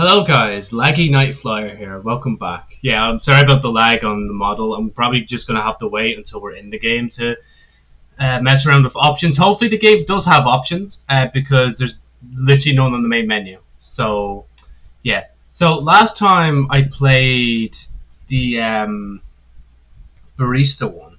Hello guys, Laggy Night Flyer here. Welcome back. Yeah, I'm sorry about the lag on the model. I'm probably just gonna have to wait until we're in the game to uh, mess around with options. Hopefully the game does have options uh, because there's literally none on the main menu. So yeah. So last time I played the um, barista one,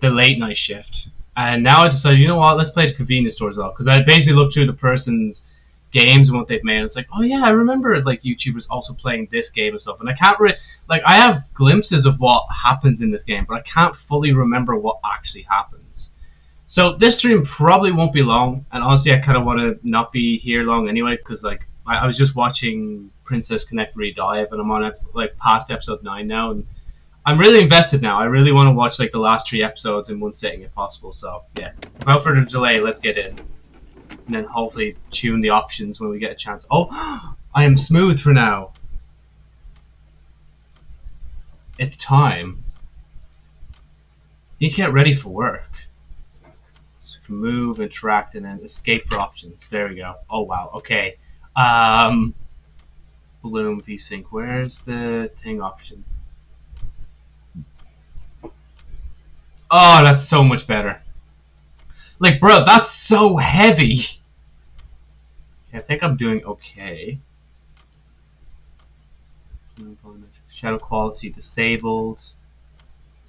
the late night shift, and now I decided, you know what? Let's play the convenience store as well because I basically looked through the person's games and what they've made. It's like, oh yeah, I remember like YouTubers also playing this game and stuff. And I can't really like I have glimpses of what happens in this game, but I can't fully remember what actually happens. So this stream probably won't be long, and honestly, I kind of want to not be here long anyway because like I, I was just watching Princess Connect Redive, and I'm on like past episode nine now, and I'm really invested now. I really want to watch like the last three episodes in one sitting if possible. So yeah, without further delay, let's get in and then hopefully tune the options when we get a chance. Oh, I am smooth for now. It's time. Need to get ready for work. So we can move, interact, and then escape for options. There we go. Oh wow. Okay. Um, Bloom VSync. Where's the thing option? Oh, that's so much better. Like, bro, that's so heavy. Okay, I think I'm doing okay. Shadow quality disabled.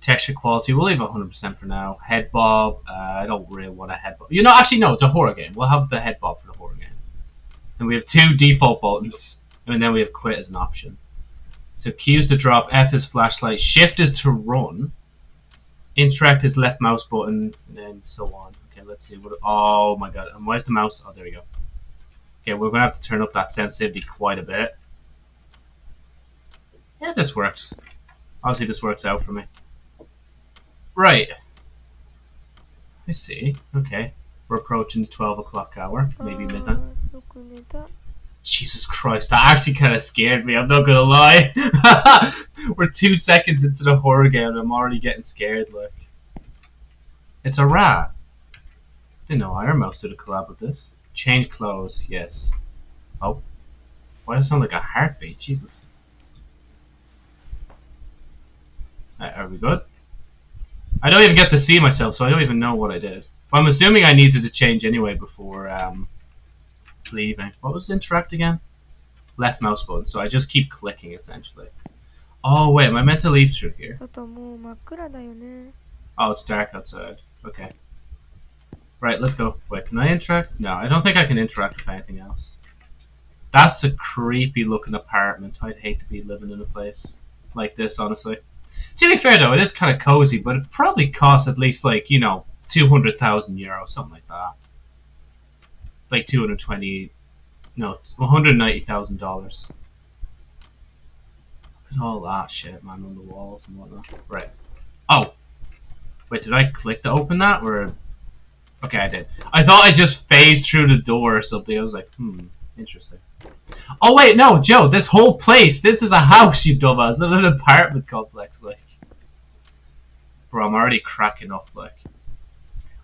Texture quality, we'll leave 100% for now. Head bob, uh, I don't really want a head bob. You know, actually, no, it's a horror game. We'll have the head bob for the horror game. And we have two default buttons, and then we have quit as an option. So Q is to drop, F is flashlight, Shift is to run, Interact is left mouse button, and then so on. Okay, let's see. What? Oh my god, and where's the mouse? Oh, there we go. Okay, we're going to have to turn up that sensitivity quite a bit. Yeah, this works. Obviously, this works out for me. Right. I see. Okay. We're approaching the 12 o'clock hour. Maybe midnight. Jesus Christ, that actually kind of scared me. I'm not gonna lie. We're two seconds into the horror game and I'm already getting scared, look. It's a rat. Didn't know Ironmouse did a collab with this. Change clothes, yes. Oh. Why does it sound like a heartbeat? Jesus. Right, are we good? I don't even get to see myself, so I don't even know what I did. Well, I'm assuming I needed to change anyway before um, leaving. What was interact again? Left mouse button, so I just keep clicking essentially. Oh wait, am I meant to leave through here? Oh, it's dark outside. Okay. Right, let's go. Wait, can I interact? No, I don't think I can interact with anything else. That's a creepy looking apartment. I'd hate to be living in a place like this, honestly. To be fair though, it is kind of cozy, but it probably costs at least like, you know, 200,000 euros, something like that. Like 220, no, $190,000. Look at all that shit, man, on the walls and whatnot. Right. Oh! Wait, did I click to open that, or Okay, I did. I thought I just phased through the door or something. I was like, hmm, interesting. Oh wait, no, Joe, this whole place, this is a house, you dumbass, not an apartment complex, like. Bro, I'm already cracking up, like.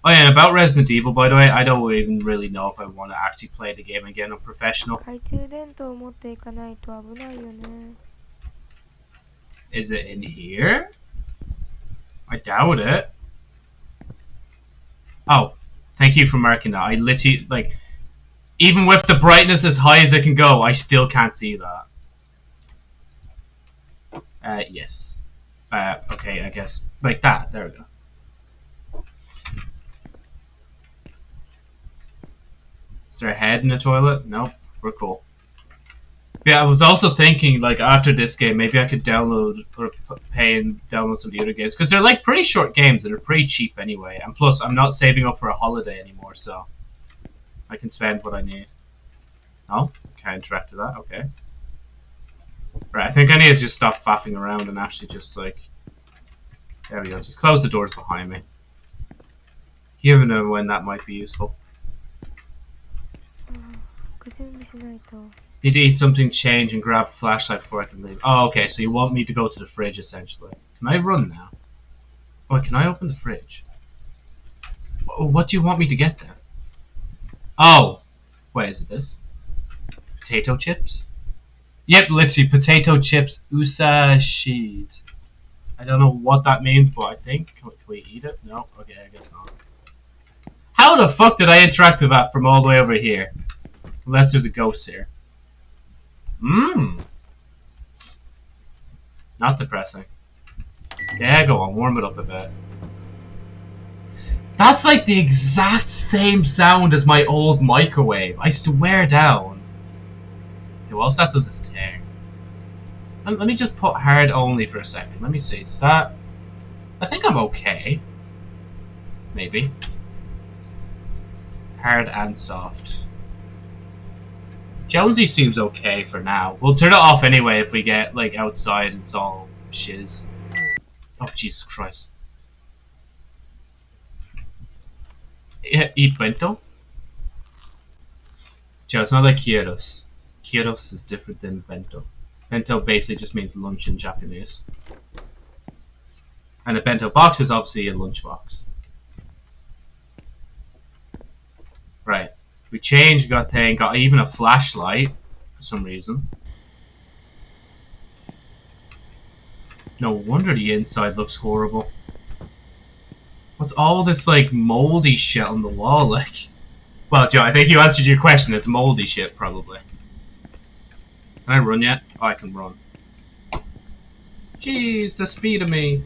Oh yeah, and about Resident Evil, by the way, I don't even really know if I want to actually play the game again. I'm professional. Is it in here? I doubt it. Oh, Thank you for marking that. I literally, like, even with the brightness as high as it can go, I still can't see that. Uh, yes. Uh, okay, I guess. Like that. There we go. Is there a head in the toilet? Nope. We're cool. Yeah, I was also thinking, like, after this game, maybe I could download pay and download some of the other games. Because they're, like, pretty short games and they're pretty cheap anyway. And plus, I'm not saving up for a holiday anymore, so I can spend what I need. Oh, can I interact with that? Okay. Right, I think I need to just stop faffing around and actually just, like... There we go, just close the doors behind me. You never know when that might be useful. Need to eat something, change, and grab flashlight before I can leave. Oh, okay, so you want me to go to the fridge, essentially. Can I run now? Oh, can I open the fridge? Oh, what do you want me to get there? Oh! Wait, is it this? Potato chips? Yep, literally potato chips usa sheet. I don't know what that means, but I think can we eat it? No. Okay, I guess not. How the fuck did I interact with that from all the way over here? Unless there's a ghost here. Mmm. Not depressing. Yeah, go on, warm it up a bit. That's like the exact same sound as my old microwave. I swear down. Okay, whilst that does thing. Let, let me just put hard only for a second. Let me see. Does that... I think I'm okay. Maybe. Hard and soft. Jonesy seems okay for now. We'll turn it off anyway if we get, like, outside and it's all shiz. Oh, Jesus Christ. eat bento? Joe, it's not like gyros. Gyros is different than bento. Bento basically just means lunch in Japanese. And a bento box is obviously a lunch box. Right. We changed, got thing, got even a flashlight for some reason. No wonder the inside looks horrible. What's all this, like, moldy shit on the wall, like? Well, Joe, I think you answered your question. It's moldy shit, probably. Can I run yet? Oh, I can run. Jeez, the speed of me.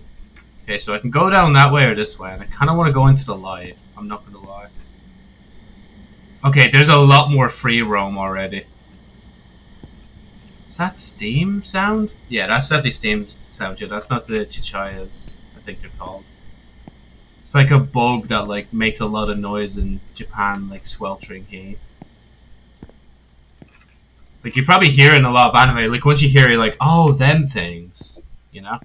Okay, so I can go down that way or this way, and I kind of want to go into the light. I'm not going to lie. Okay, there's a lot more free roam already. Is that Steam sound? Yeah, that's definitely Steam sound, yeah. That's not the Chichayas, I think they're called. It's like a bug that like makes a lot of noise in Japan, like sweltering heat. Like you probably hear in a lot of anime. Like once you hear it, like oh them things, you know.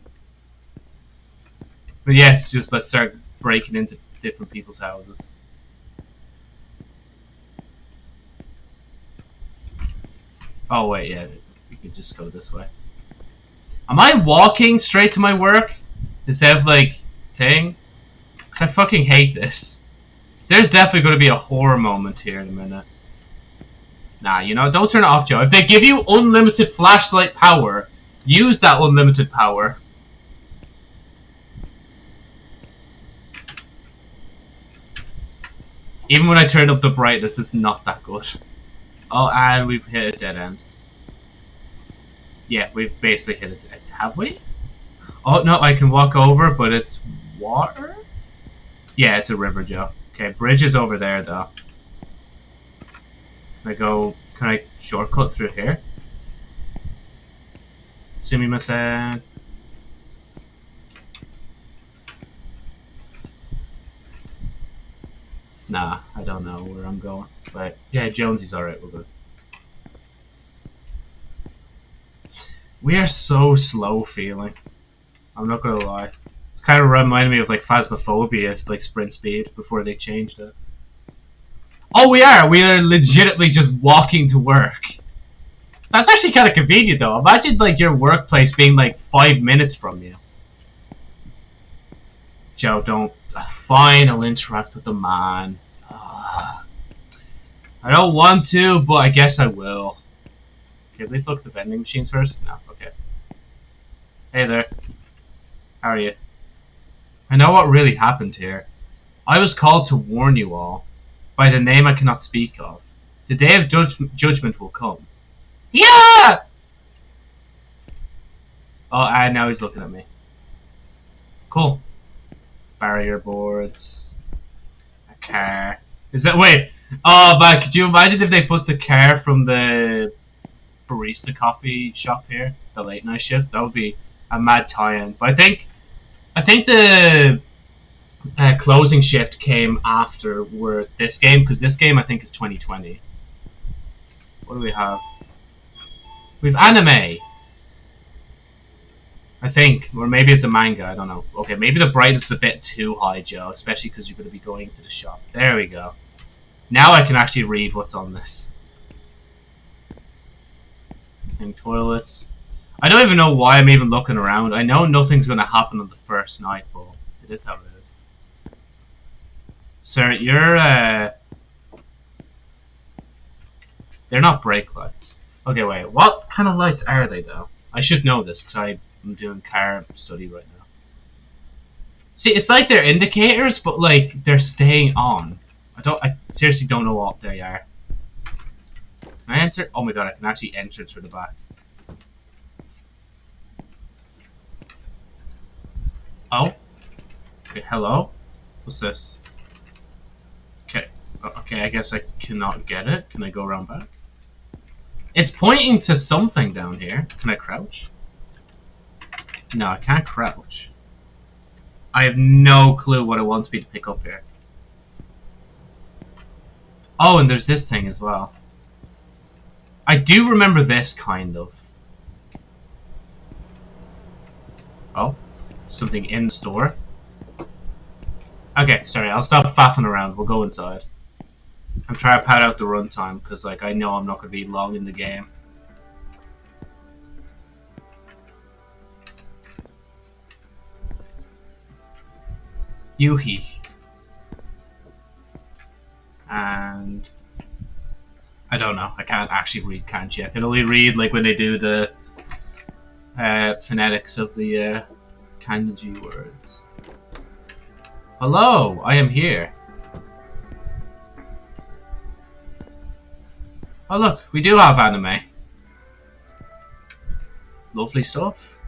But it's just let's start breaking into different people's houses. Oh wait, yeah, we could just go this way. Am I walking straight to my work instead of like thing? Because I fucking hate this. There's definitely going to be a horror moment here in a minute. Nah, you know, don't turn it off, Joe. If they give you unlimited flashlight power, use that unlimited power. Even when I turn up the brightness, it's not that good. Oh, and we've hit a dead end. Yeah, we've basically hit a it. Have we? Oh, no, I can walk over, but it's water? Yeah, it's a river, Joe. Okay, bridge is over there, though. Can I go... Can I shortcut through here? Sumimasen. Nah, I don't know where I'm going. But, yeah, Jonesy's alright, we're good. We are so slow feeling. I'm not gonna lie It's kind of reminded me of like Phasmophobia, like sprint speed before they changed it. Oh, we are. We are legitimately just walking to work. That's actually kind of convenient, though. Imagine like your workplace being like five minutes from you. Joe, don't. Uh, fine, I'll interact with the man. I don't want to, but I guess I will. Okay, at least look at the vending machines first. No, okay. Hey there. How are you? I know what really happened here. I was called to warn you all, by the name I cannot speak of. The day of judgment will come. Yeah! Oh, and now he's looking at me. Cool. Barrier boards. Car. Is that wait? Oh, but could you imagine if they put the car from the barista coffee shop here, the late night shift? That would be a mad tie-in. But I think I think the uh, closing shift came after where this game because this game I think is 2020. What do we have? We've anime. I think, or maybe it's a manga. I don't know. Okay, maybe the brightness is a bit too high, Joe, especially because you're going to be going to the shop. There we go. Now I can actually read what's on this. I think toilets. I don't even know why I'm even looking around. I know nothing's going to happen on the first night, but it is how it is. Sir, you're, uh... They're not brake lights. Okay, wait. What kind of lights are they, though? I should know this because I'm doing car study right now. See, it's like they're indicators, but like they're staying on. I don't. I seriously don't know what they are. Can I enter? Oh my god! I can actually enter through the back. Oh. Okay. Hello. What's this? Okay. Okay. I guess I cannot get it. Can I go around back? It's pointing to something down here. Can I crouch? No, I can't crouch. I have no clue what it wants me to pick up here. Oh, and there's this thing as well. I do remember this, kind of. Oh, something in store. Okay, sorry, I'll stop faffing around. We'll go inside. I'm trying to pad out the runtime because like I know I'm not going to be long in the game. Yuhi. And I don't know. I can't actually read kanji. I can only read like when they do the uh, phonetics of the uh, kanji words. Hello, I am here. Oh look, we do have anime. Lovely stuff.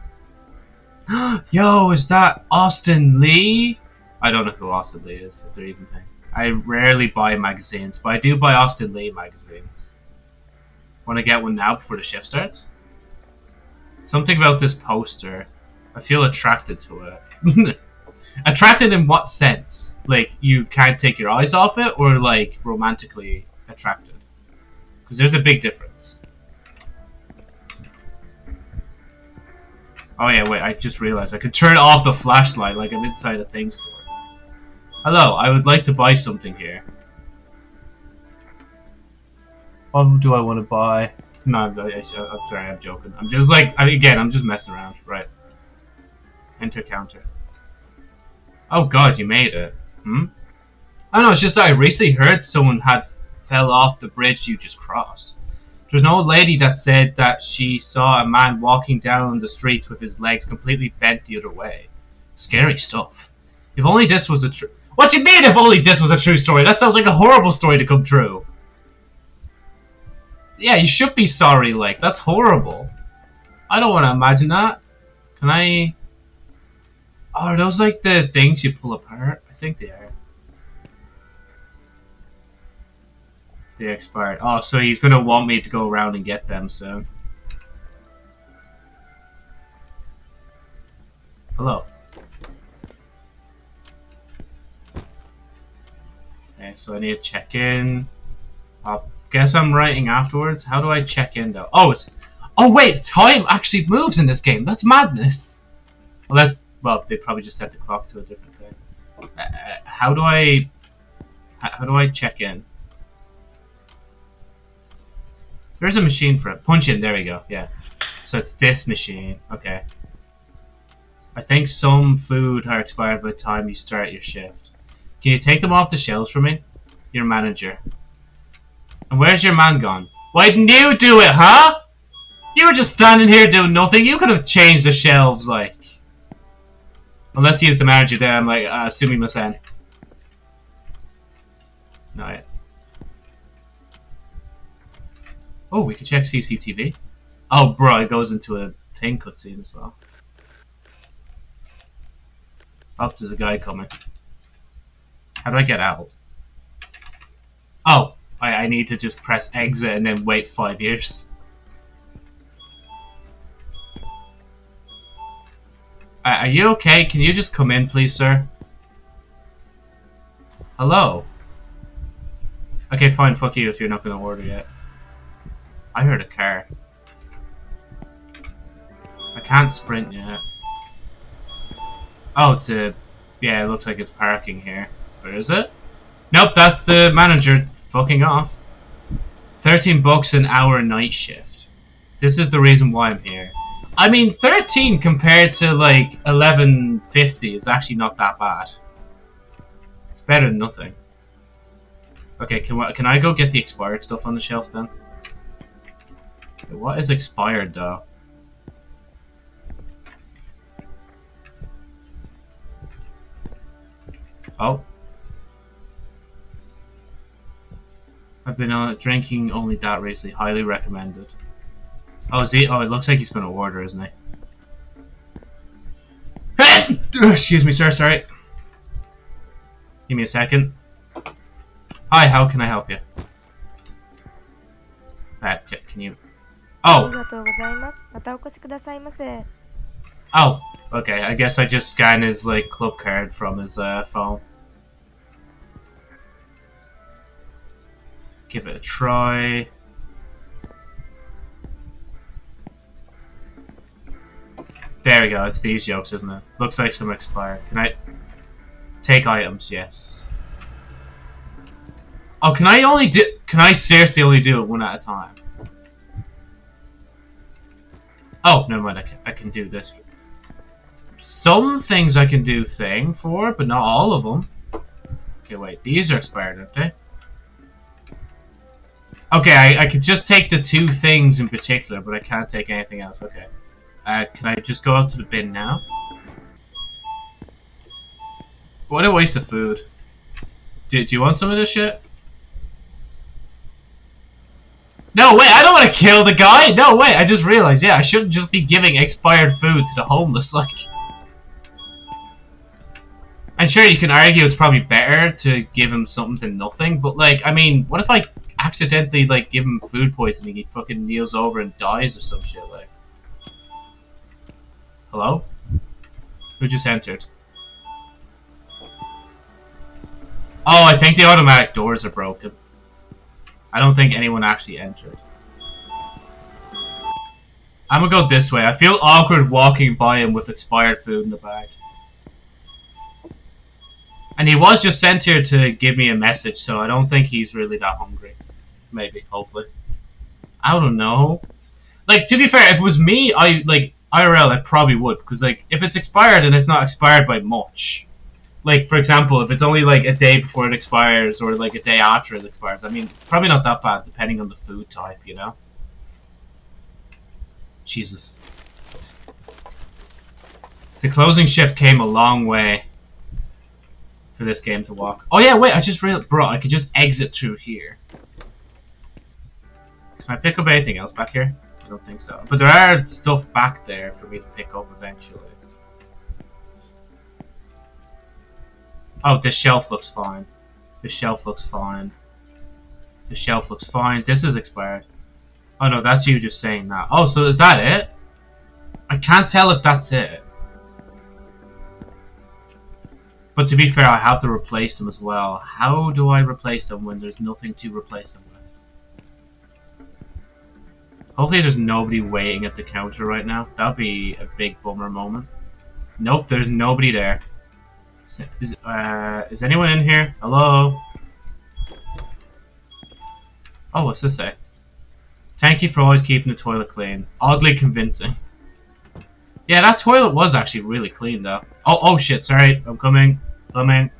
Yo, is that Austin Lee? I don't know who Austin Lee is, if they're even thing. I rarely buy magazines, but I do buy Austin Lee magazines. Want to get one now before the shift starts? Something about this poster. I feel attracted to it. attracted in what sense? Like, you can't take your eyes off it, or like, romantically attracted? Because there's a big difference. Oh yeah, wait, I just realized I could turn off the flashlight like I'm inside a thing store. Hello, I would like to buy something here. What do I want to buy? No, I'm sorry, I'm joking. I'm just like, again, I'm just messing around. Right. Enter counter. Oh god, you made it. Hmm? I know, it's just I recently heard someone had fell off the bridge you just crossed. There's an old lady that said that she saw a man walking down the streets with his legs completely bent the other way. Scary stuff. If only this was a true... What you mean if only this was a true story? That sounds like a horrible story to come true. Yeah, you should be sorry, like, that's horrible. I don't want to imagine that. Can I... Oh, are those like the things you pull apart? I think they are. They expired. Oh, so he's gonna want me to go around and get them soon. Hello. Okay, so I need to check in. I guess I'm writing afterwards. How do I check in though? Oh, it's. Oh wait, time actually moves in this game. That's madness. Well, that's well. They probably just set the clock to a different thing. Uh, uh how do I? How do I check in? There's a machine for it. Punch in, there we go, yeah. So it's this machine, okay. I think some food are expired by the time you start your shift. Can you take them off the shelves for me? Your manager. And where's your man gone? Why didn't you do it, huh? You were just standing here doing nothing. You could have changed the shelves, like. Unless he is the manager there, I'm like, uh, assuming Masen. No, yeah. Oh, we can check CCTV. Oh, bro, it goes into a thing cutscene as well. Oh, there's a guy coming. How do I get out? Oh, I, I need to just press exit and then wait five years. Uh, are you okay? Can you just come in, please, sir? Hello? Okay, fine, fuck you if you're not gonna order yet. I heard a car. I can't sprint yet. Oh, it's a... Yeah, it looks like it's parking here. Where is it? Nope, that's the manager fucking off. 13 bucks an hour night shift. This is the reason why I'm here. I mean, 13 compared to like 11.50 is actually not that bad. It's better than nothing. Okay, can, can I go get the expired stuff on the shelf then? What is expired though? Oh. I've been uh, drinking only that recently. Highly recommended. Oh, is he? Oh, it looks like he's going to order, isn't he? Excuse me, sir. Sorry. Give me a second. Hi, how can I help you? Uh, can you... Oh! Oh, okay. I guess I just scan his, like, club card from his uh, phone. Give it a try. There we go, it's these yolks, isn't it? Looks like some expired. Can I... Take items, yes. Oh, can I only do... Can I seriously only do it one at a time? Oh, never mind, I can, I can do this. Some things I can do thing for, but not all of them. Okay, wait, these are expired, aren't they? Okay, I, I could just take the two things in particular, but I can't take anything else. Okay. Uh, can I just go out to the bin now? What a waste of food. Do, do you want some of this shit? No, wait, I don't want to kill the guy! No, wait, I just realized, yeah, I shouldn't just be giving expired food to the homeless, like... I'm sure you can argue it's probably better to give him something than nothing, but, like, I mean, what if I accidentally, like, give him food poisoning, he fucking kneels over and dies or some shit, like... Hello? Who just entered? Oh, I think the automatic doors are broken. I don't think anyone actually entered. I'm gonna go this way. I feel awkward walking by him with expired food in the bag. And he was just sent here to give me a message, so I don't think he's really that hungry. Maybe, hopefully. I don't know. Like, to be fair, if it was me, I, like, IRL, I probably would. Because, like, if it's expired and it's not expired by much. Like, for example, if it's only, like, a day before it expires or, like, a day after it expires. I mean, it's probably not that bad, depending on the food type, you know? Jesus. The closing shift came a long way for this game to walk. Oh yeah, wait, I just realized, bro, I could just exit through here. Can I pick up anything else back here? I don't think so. But there are stuff back there for me to pick up eventually. Oh, this shelf looks fine. This shelf looks fine. The shelf looks fine. This is expired. Oh no, that's you just saying that. Oh, so is that it? I can't tell if that's it. But to be fair, I have to replace them as well. How do I replace them when there's nothing to replace them? Hopefully there's nobody waiting at the counter right now. That'd be a big bummer moment. Nope, there's nobody there. Is, uh, is anyone in here? Hello? Oh, what's this say? Thank you for always keeping the toilet clean. Oddly convincing. Yeah, that toilet was actually really clean, though. Oh, oh shit, sorry. I'm coming. Coming.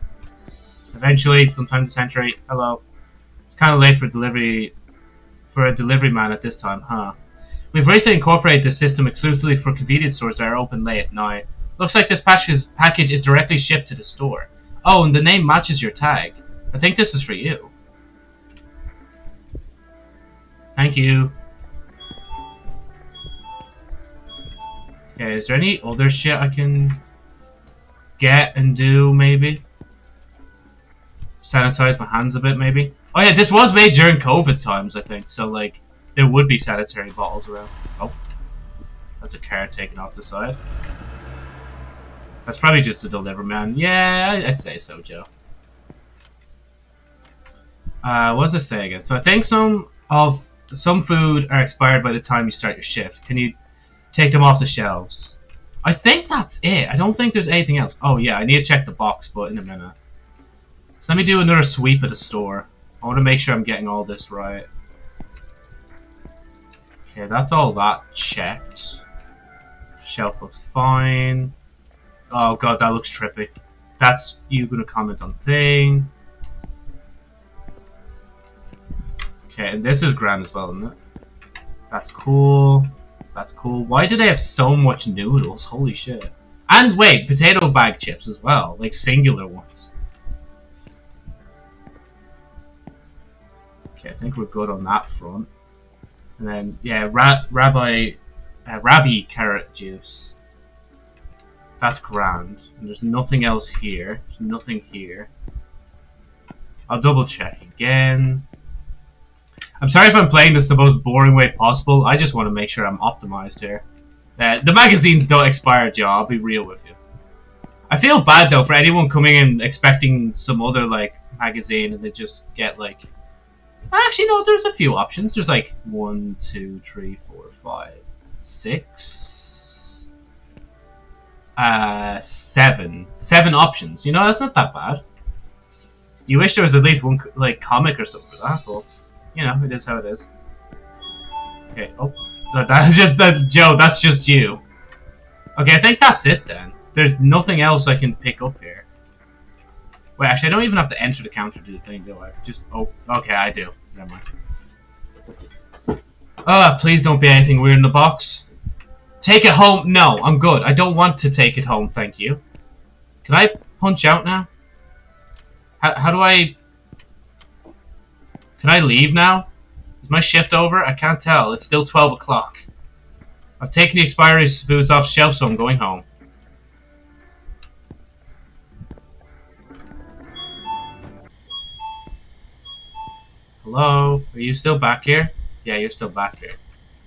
Eventually, sometime this century. Hello. It's kind of late for delivery for a delivery man at this time, huh? We've recently incorporated this system exclusively for convenience stores that are open late at night. Looks like this package is directly shipped to the store. Oh, and the name matches your tag. I think this is for you. Thank you. Okay, is there any other shit I can get and do, maybe? Sanitize my hands a bit, maybe? Oh yeah, this was made during COVID times, I think. So like, there would be sanitary bottles around. Oh, that's a car taken off the side. That's probably just a deliver man. Yeah, I'd say so, Joe. Uh, what does it say again? So I think some of some food are expired by the time you start your shift. Can you take them off the shelves? I think that's it. I don't think there's anything else. Oh yeah, I need to check the box, but in a minute. So let me do another sweep at the store. I want to make sure I'm getting all this right. Okay, that's all that checked. Shelf looks fine. Oh god, that looks trippy. That's you gonna comment on thing. Okay, and this is grand as well, isn't it? That's cool. That's cool. Why do they have so much noodles? Holy shit. And wait, potato bag chips as well. Like singular ones. Okay, I think we're good on that front. And then, yeah, ra rabbi, uh, rabbi carrot juice. That's grand. And there's nothing else here. There's nothing here. I'll double check again. I'm sorry if I'm playing this the most boring way possible. I just want to make sure I'm optimized here. Uh, the magazines don't expire, Joe. I'll be real with you. I feel bad though for anyone coming in expecting some other like magazine and they just get like. Actually, no. There's a few options. There's like one, two, three, four, five, six, uh, seven, seven options. You know, that's not that bad. You wish there was at least one like comic or something for that, but you know, it is how it is. Okay. Oh, that's just that Joe. That's just you. Okay, I think that's it then. There's nothing else I can pick up here. Wait, actually, I don't even have to enter the counter to do the thing, do I? Just oh, okay, I do. Never mind. Ah, uh, please don't be anything weird in the box. Take it home. No, I'm good. I don't want to take it home, thank you. Can I punch out now? How, how do I... Can I leave now? Is my shift over? I can't tell. It's still 12 o'clock. I've taken the expiry foods off the shelf, so I'm going home. Hello? Are you still back here? Yeah, you're still back here.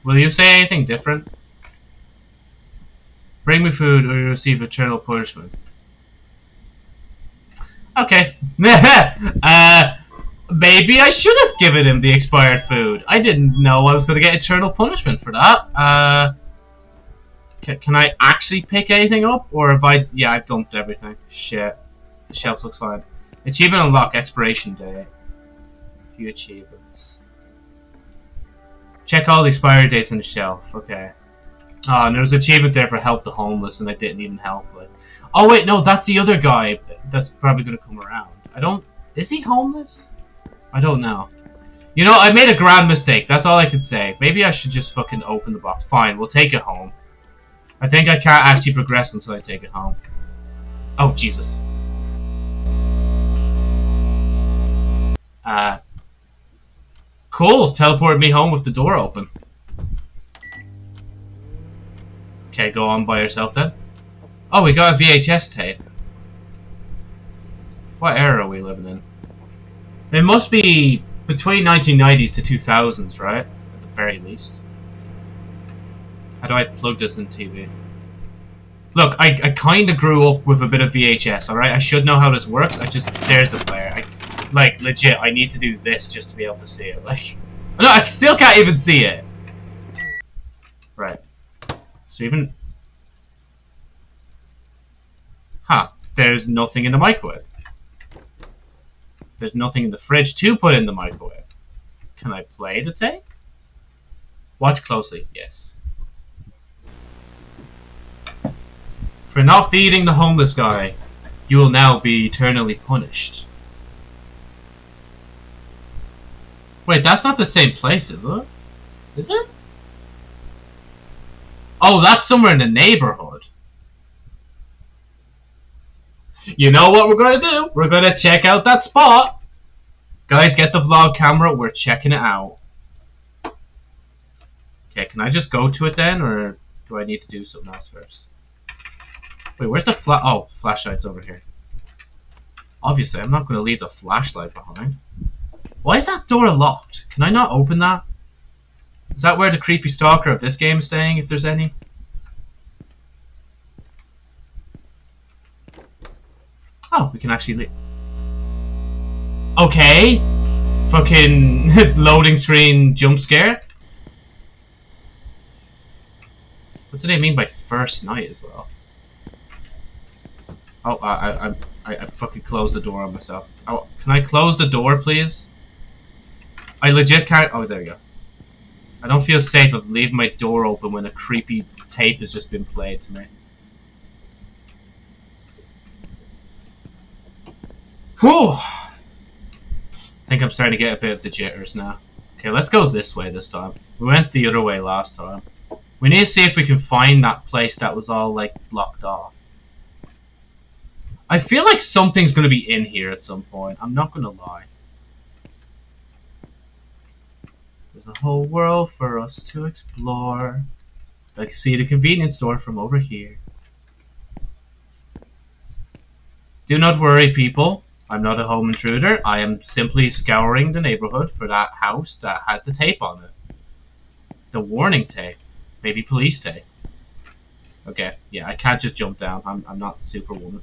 Will you say anything different? Bring me food or you receive eternal punishment. Okay. uh, maybe I should have given him the expired food. I didn't know I was going to get eternal punishment for that. Uh, can, can I actually pick anything up? Or have I... Yeah, I've dumped everything. Shit. The shelf looks fine. Achievement unlock, expiration day. Few achievements. Check all the expiry dates on the shelf. Okay. Oh, and there was an achievement there for help the homeless, and I didn't even help. Like, oh wait, no, that's the other guy. That's probably gonna come around. I don't. Is he homeless? I don't know. You know, I made a grand mistake. That's all I can say. Maybe I should just fucking open the box. Fine, we'll take it home. I think I can't actually progress until I take it home. Oh, Jesus. Uh, cool. Teleport me home with the door open. Okay, go on by yourself then. Oh, we got a VHS tape. What era are we living in? It must be between 1990s to 2000s, right? At the very least. How do I plug this in TV? Look, I, I kind of grew up with a bit of VHS, alright? I should know how this works. I just... There's the player. I, like, legit, I need to do this just to be able to see it. Like... No, I still can't even see it! Right. So even... Huh. There's nothing in the microwave. There's nothing in the fridge to put in the microwave. Can I play the tape? Watch closely. Yes. For not feeding the homeless guy, you will now be eternally punished. Wait, that's not the same place, is it? Is it? Oh, that's somewhere in the neighborhood. You know what we're going to do? We're going to check out that spot. Guys, get the vlog camera. We're checking it out. Okay, can I just go to it then? Or do I need to do something else first? Wait, where's the fla- Oh, flashlight's over here. Obviously, I'm not going to leave the flashlight behind. Why is that door locked? Can I not open that? Is that where the creepy stalker of this game is staying, if there's any? Oh, we can actually leave. Okay. Fucking loading screen jump scare. What do they mean by first night as well? Oh, I, I, I, I fucking closed the door on myself. Oh, can I close the door, please? I legit can't. Oh, there you go. I don't feel safe of leaving my door open when a creepy tape has just been played to me. Whew! I think I'm starting to get a bit of the jitters now. Okay, let's go this way this time. We went the other way last time. We need to see if we can find that place that was all, like, blocked off. I feel like something's going to be in here at some point. I'm not going to lie. There's a whole world for us to explore. I see the convenience store from over here. Do not worry, people. I'm not a home intruder. I am simply scouring the neighborhood for that house that had the tape on it. The warning tape. Maybe police tape. Okay, yeah, I can't just jump down. I'm, I'm not Superwoman.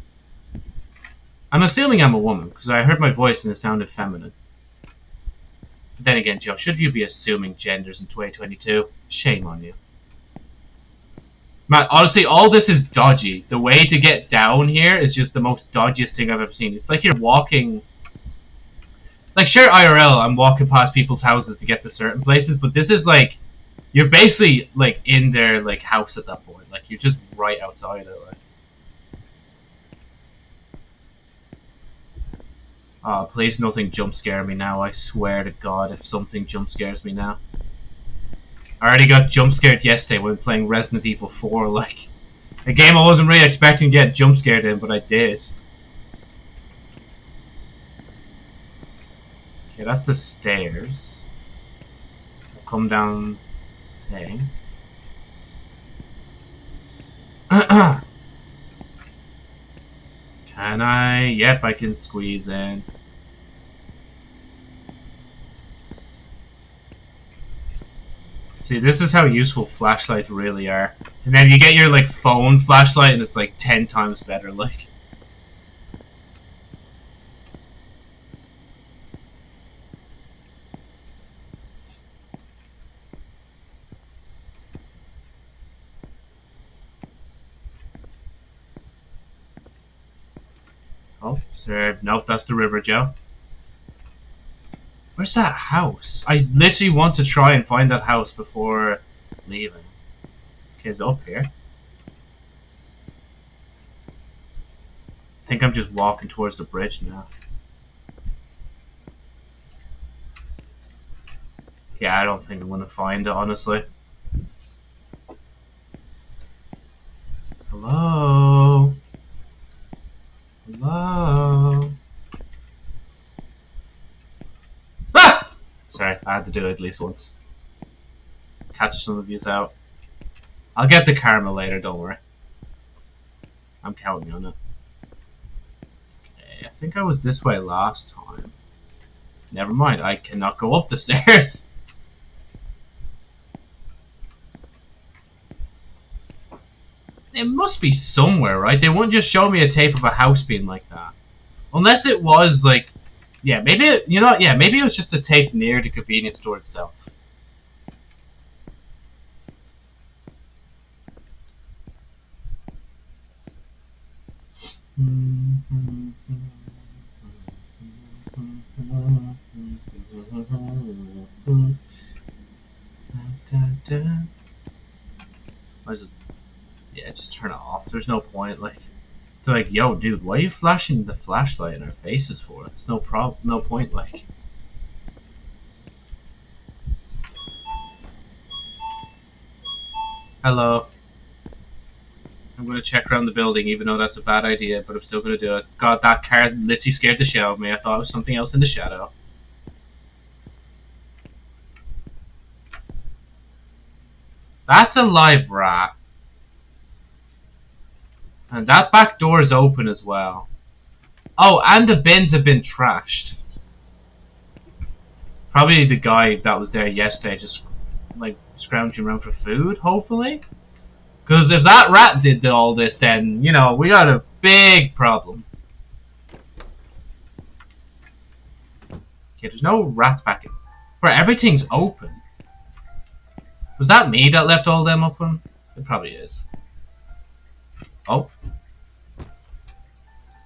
I'm assuming I'm a woman, because I heard my voice and it sounded feminine. But then again, Joe, should you be assuming genders in 2022? Shame on you. Man, honestly, all this is dodgy. The way to get down here is just the most dodgiest thing I've ever seen. It's like you're walking... Like, sure, IRL, I'm walking past people's houses to get to certain places, but this is like... You're basically, like, in their, like, house at that point. Like, you're just right outside it, like. Oh, please nothing jump scare me now. I swear to God, if something jump scares me now. I already got jump scared yesterday when playing Resident Evil 4, like, a game I wasn't really expecting to get jump scared in, but I did. Okay, that's the stairs. I'll come down thing. can I? Yep, I can squeeze in. See, this is how useful flashlights really are. And then you get your, like, phone flashlight and it's, like, ten times better, like. Oh. Nope, that's the river, Joe. Where's that house? I literally want to try and find that house before leaving. Okay, it's up here. I think I'm just walking towards the bridge now. Yeah, I don't think I'm gonna find it, honestly. Hello? Hello? Ah! Sorry, I had to do it at least once. Catch some of yous out. I'll get the karma later, don't worry. I'm counting on it. Okay, I think I was this way last time. Never mind, I cannot go up the stairs. It must be somewhere, right? They wouldn't just show me a tape of a house being like that. Unless it was, like, yeah, maybe it, you know, yeah, maybe it was just a tape near the convenience store itself. Yeah, just turn it off. There's no point, like. They're like, yo, dude, why are you flashing the flashlight in our faces for? It's no prob, no point, like. Hello. I'm gonna check around the building, even though that's a bad idea, but I'm still gonna do it. God, that car literally scared the shit out of me. I thought it was something else in the shadow. That's a live rat. And that back door is open as well. Oh, and the bins have been trashed. Probably the guy that was there yesterday just, like, scrounging around for food, hopefully? Because if that rat did all this, then, you know, we got a big problem. Okay, there's no rats back in. Bro, everything's open. Was that me that left all them open? It probably is. Oh.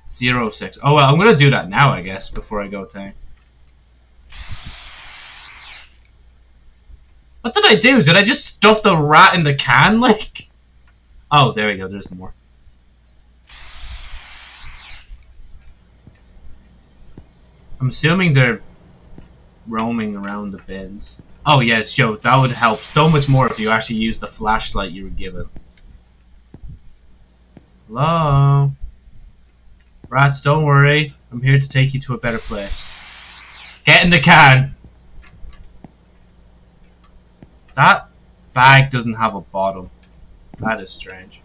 Zero six. Oh well, I'm gonna do that now, I guess, before I go tank. What did I do? Did I just stuff the rat in the can, like? Oh, there we go, there's more. I'm assuming they're... roaming around the bins. Oh yeah, Joe, that would help so much more if you actually used the flashlight you were given. Hello? Rats, don't worry. I'm here to take you to a better place. Get in the can! That bag doesn't have a bottom. That is strange.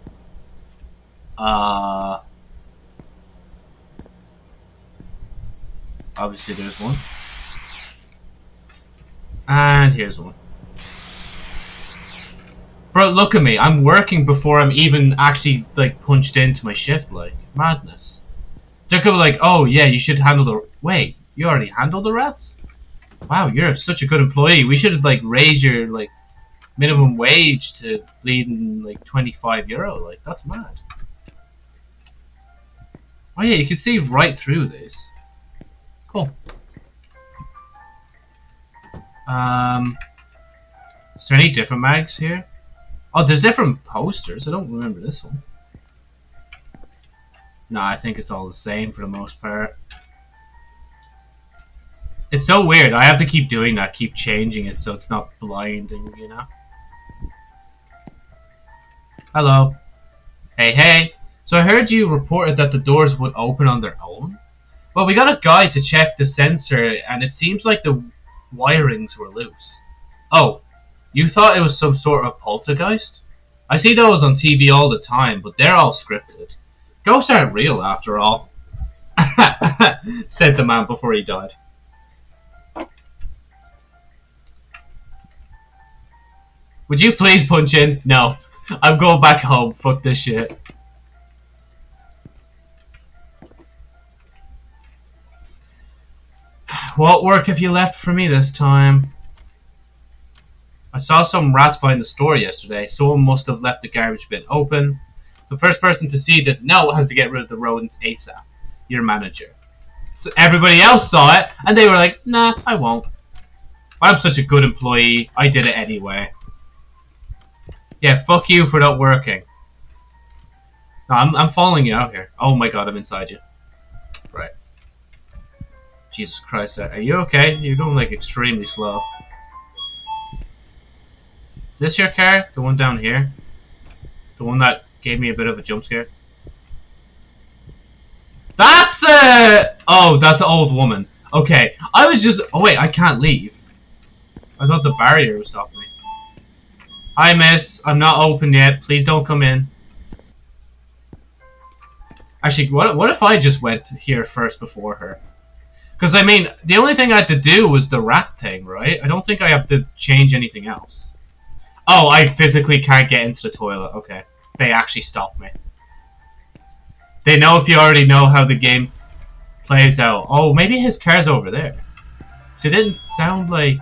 Uh... Obviously there's one. And here's one. Bro, look at me. I'm working before I'm even actually, like, punched into my shift, like. Madness. They're gonna be like, oh, yeah, you should handle the... Wait, you already handled the rats? Wow, you're such a good employee. We should, like, raise your, like, minimum wage to bleeding, like, 25 euro. Like, that's mad. Oh, yeah, you can see right through this. Cool. Um, is there any different mags here? Oh, there's different posters. I don't remember this one. No, I think it's all the same for the most part. It's so weird. I have to keep doing that, keep changing it so it's not blinding, you know? Hello. Hey, hey. So I heard you reported that the doors would open on their own? Well, we got a guy to check the sensor, and it seems like the wirings were loose. Oh, you thought it was some sort of poltergeist? I see those on TV all the time, but they're all scripted. Ghosts aren't real, after all. said the man before he died. Would you please punch in? No. I'm going back home. Fuck this shit. What work have you left for me this time? I saw some rats behind the store yesterday. Someone must have left the garbage bin open. The first person to see this now has to get rid of the rodents ASAP. Your manager. So everybody else saw it, and they were like, nah, I won't. I'm such a good employee. I did it anyway. Yeah, fuck you for not working. No, I'm, I'm following you out here. Oh my god, I'm inside you. Right. Jesus Christ, are you okay? You're going like extremely slow. Is this your car? The one down here? The one that gave me a bit of a jump scare? That's a... Oh, that's an old woman. Okay, I was just... Oh wait, I can't leave. I thought the barrier was stopping me. Hi miss, I'm not open yet. Please don't come in. Actually, what, what if I just went here first before her? Because, I mean, the only thing I had to do was the rat thing, right? I don't think I have to change anything else. Oh, I physically can't get into the toilet. Okay. They actually stopped me. They know if you already know how the game plays out. Oh, maybe his car's over there. So it didn't sound like...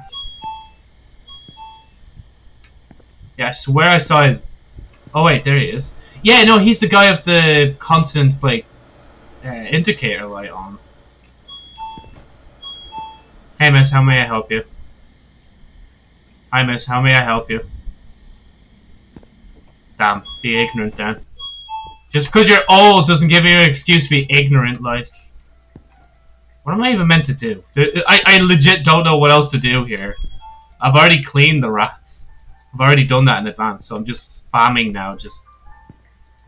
Yeah, I swear I saw his... Oh, wait, there he is. Yeah, no, he's the guy with the constant, like, uh, indicator light on. Hey miss, how may I help you? Hi miss, how may I help you? Damn, be ignorant then. Just because you're old doesn't give you an excuse to be ignorant, like. What am I even meant to do? I, I legit don't know what else to do here. I've already cleaned the rats. I've already done that in advance, so I'm just spamming now, just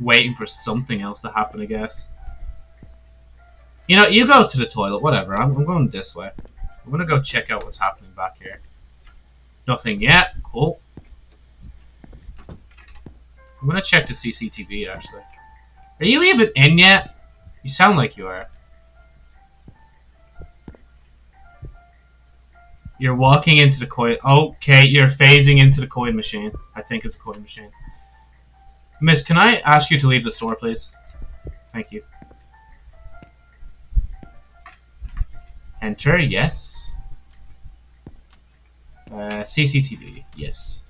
waiting for something else to happen, I guess. You know, you go to the toilet, whatever. I'm, I'm going this way. I'm gonna go check out what's happening back here. Nothing yet. Cool. I'm gonna check the CCTV actually. Are you even in yet? You sound like you are. You're walking into the coin. Okay, you're phasing into the coin machine. I think it's a coin machine. Miss, can I ask you to leave the store, please? Thank you. Enter, yes. Uh, CCTV, yes.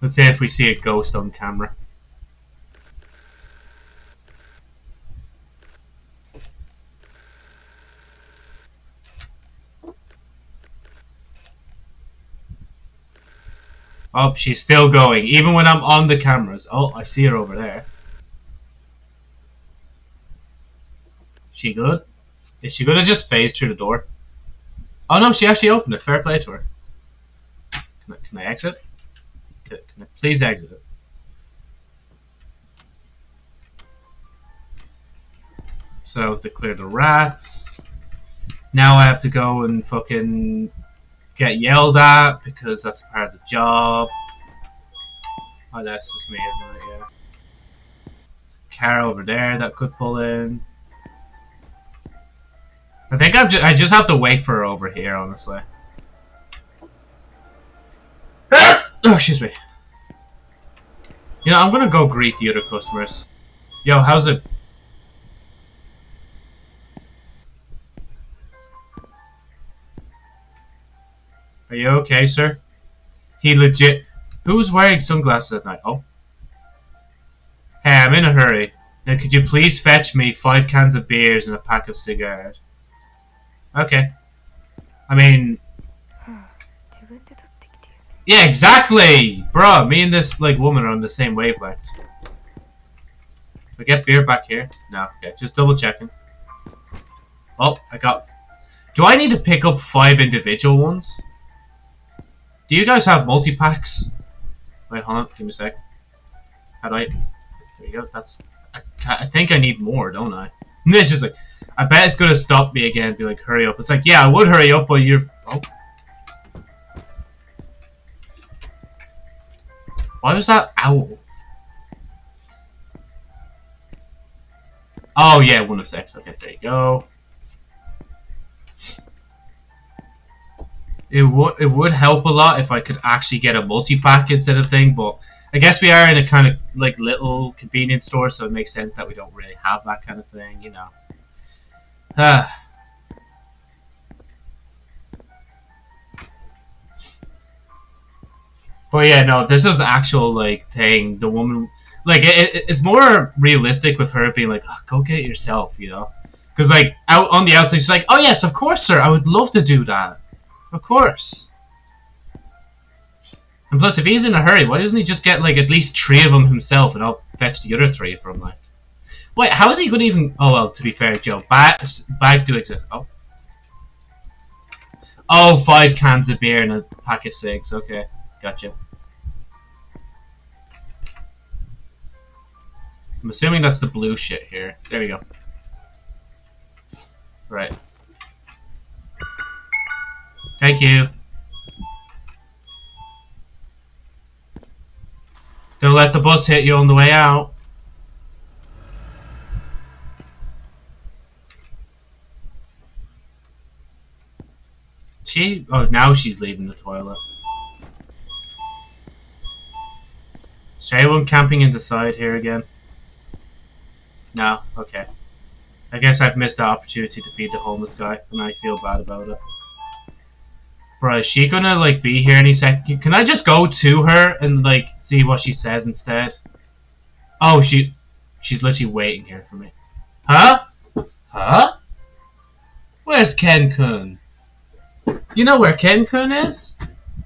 Let's say if we see a ghost on camera. Oh, she's still going, even when I'm on the cameras. Oh, I see her over there. She good? Is she gonna just phase through the door? Oh no, she actually opened it. Fair play to her. Can I, can I exit? Can, I please exit? So that was to clear the rats. Now I have to go and fucking get yelled at because that's part of the job. Oh, that's just me, isn't it? Yeah. A car over there that could pull in. I think I'm ju I just have to wait for her over here, honestly. oh, excuse me. You know, I'm gonna go greet the other customers. Yo, how's it? Are you okay, sir? He legit. Who was wearing sunglasses at night? Oh. Hey, I'm in a hurry. Now, could you please fetch me five cans of beers and a pack of cigars? Okay. I mean, yeah, exactly, bro. Me and this like woman are on the same wavelength. I get beer back here? No. Okay, just double checking. Oh, I got. Do I need to pick up five individual ones? Do you guys have multi packs? Wait, hold on. Give me a sec. How do I? There you go. That's. I, I think I need more, don't I? This is like. I bet it's gonna stop me again and be like, hurry up. It's like, yeah, I would hurry up, but you're... Oh. Why was that owl? Oh, yeah, one of six. Okay, there you go. It would it would help a lot if I could actually get a multi-pack instead of thing, but I guess we are in a kind of like little convenience store, so it makes sense that we don't really have that kind of thing, you know. Ah. But yeah, no, this is actual like thing. The woman, like, it, it, it's more realistic with her being like, oh, "Go get yourself," you know, because like out on the outside, she's like, "Oh yes, of course, sir. I would love to do that. Of course." And plus, if he's in a hurry, why doesn't he just get like at least three of them himself, and I'll fetch the other three from like. Wait, how is he going to even... Oh, well, to be fair, Joe. Bag, bag do exist. Oh. Oh, five cans of beer and a pack of cigs. Okay, gotcha. I'm assuming that's the blue shit here. There we go. Right. Thank you. Don't let the bus hit you on the way out. She? Oh, now she's leaving the toilet. Is anyone camping in the side here again? No? Okay. I guess I've missed the opportunity to feed the homeless guy, and I feel bad about it. Bro, is she gonna, like, be here any second? Can I just go to her and, like, see what she says instead? Oh, she... She's literally waiting here for me. Huh? Huh? Where's Ken-kun? You know where Ken-kun is?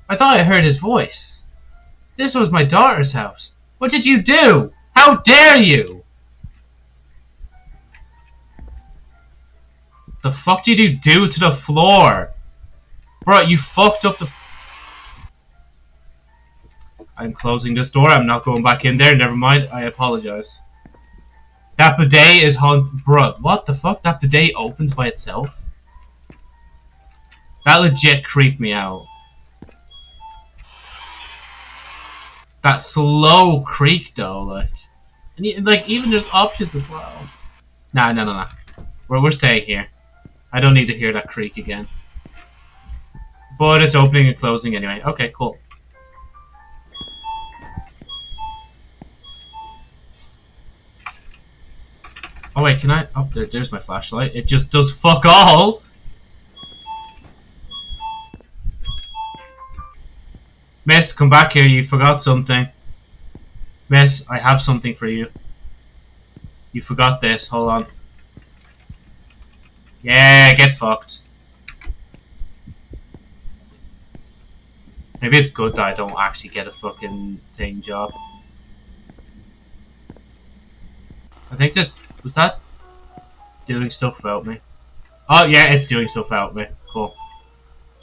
I thought I heard his voice. This was my daughter's house. What did you do? How dare you? The fuck did you do to the floor? Bro, you fucked up the... I'm closing this door. I'm not going back in there. Never mind. I apologize. That bidet is haunt... Bro, what the fuck? That bidet opens by itself? That legit creeped me out. That slow creak though, like, and like even there's options as well. Nah, no, no, no. We're we're staying here. I don't need to hear that creak again. But it's opening and closing anyway. Okay, cool. Oh wait, can I? Oh, there, there's my flashlight. It just does fuck all. Miss, come back here, you forgot something. Miss, I have something for you. You forgot this, hold on. Yeah, get fucked. Maybe it's good that I don't actually get a fucking thing job. I think this... Was that doing stuff without me? Oh, yeah, it's doing stuff without me. Cool.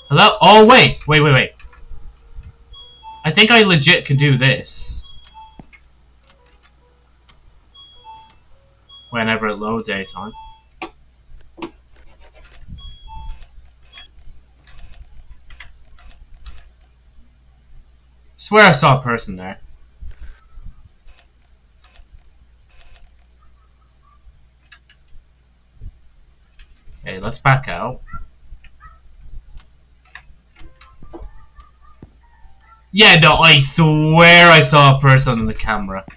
Hello? Oh, wait. Wait, wait, wait. I think I legit can do this. Whenever it loads anytime. Swear I saw a person there. Okay, let's back out. Yeah, no, I swear I saw a person on the camera. Did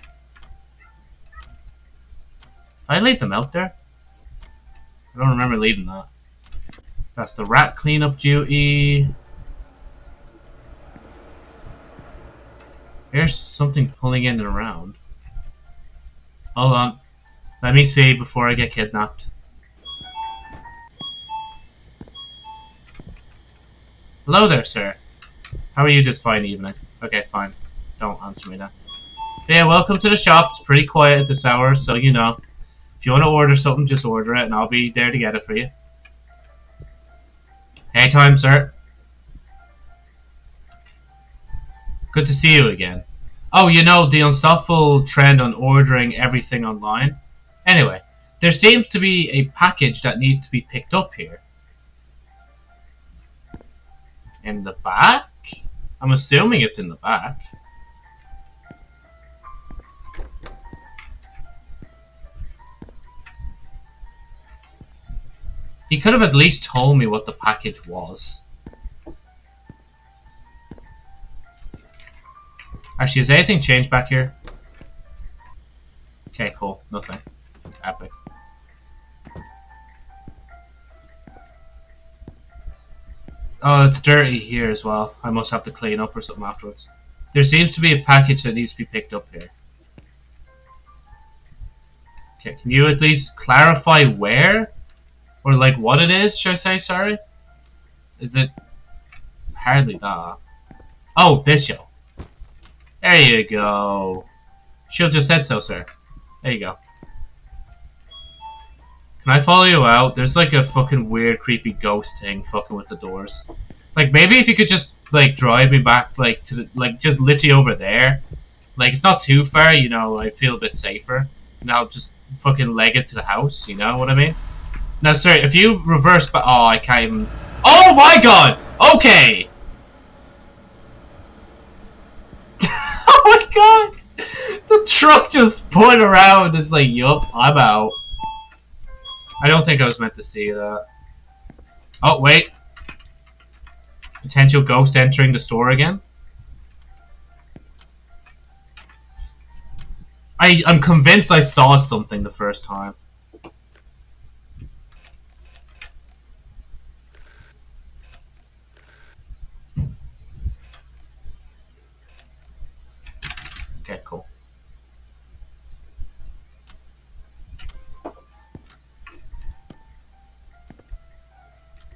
I leave them out there? I don't remember leaving that. That's the rat cleanup duty. There's something pulling in and around. Hold on. Let me see before I get kidnapped. Hello there, sir. How are you this fine evening? Okay, fine. Don't answer me now. Yeah, welcome to the shop. It's pretty quiet at this hour, so you know. If you want to order something, just order it, and I'll be there to get it for you. Anytime, sir. Good to see you again. Oh, you know, the unstoppable trend on ordering everything online? Anyway, there seems to be a package that needs to be picked up here. In the back? I'm assuming it's in the back. He could have at least told me what the package was. Actually, has anything changed back here? Okay, cool. Nothing. Epic. Oh, it's dirty here as well. I must have to clean up or something afterwards. There seems to be a package that needs to be picked up here. Okay, can you at least clarify where? Or like what it is, should I say, sorry? Is it... Hardly that. Oh, this yo. There you go. Should have just said so, sir. There you go. Can I follow you out? There's like a fucking weird, creepy ghost thing fucking with the doors. Like, maybe if you could just, like, drive me back, like, to the, like, just literally over there. Like, it's not too far, you know, I feel a bit safer. And I'll just fucking leg it to the house, you know what I mean? Now, sir, if you reverse but oh, I can't even- Oh my god! Okay! oh my god! The truck just put around, it's like, yup, I'm out. I don't think I was meant to see that. Oh, wait. Potential ghost entering the store again? I, I'm convinced I saw something the first time.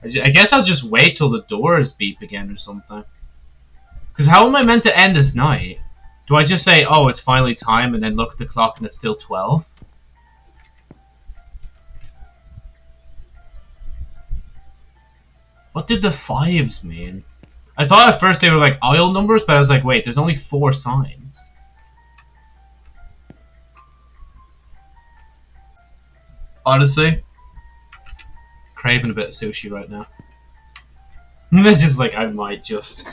I, I guess I'll just wait till the doors beep again or something. Because how am I meant to end this night? Do I just say, oh, it's finally time, and then look at the clock and it's still 12? What did the fives mean? I thought at first they were like aisle numbers, but I was like, wait, there's only four signs. Honestly, craving a bit of sushi right now. It's just like I might just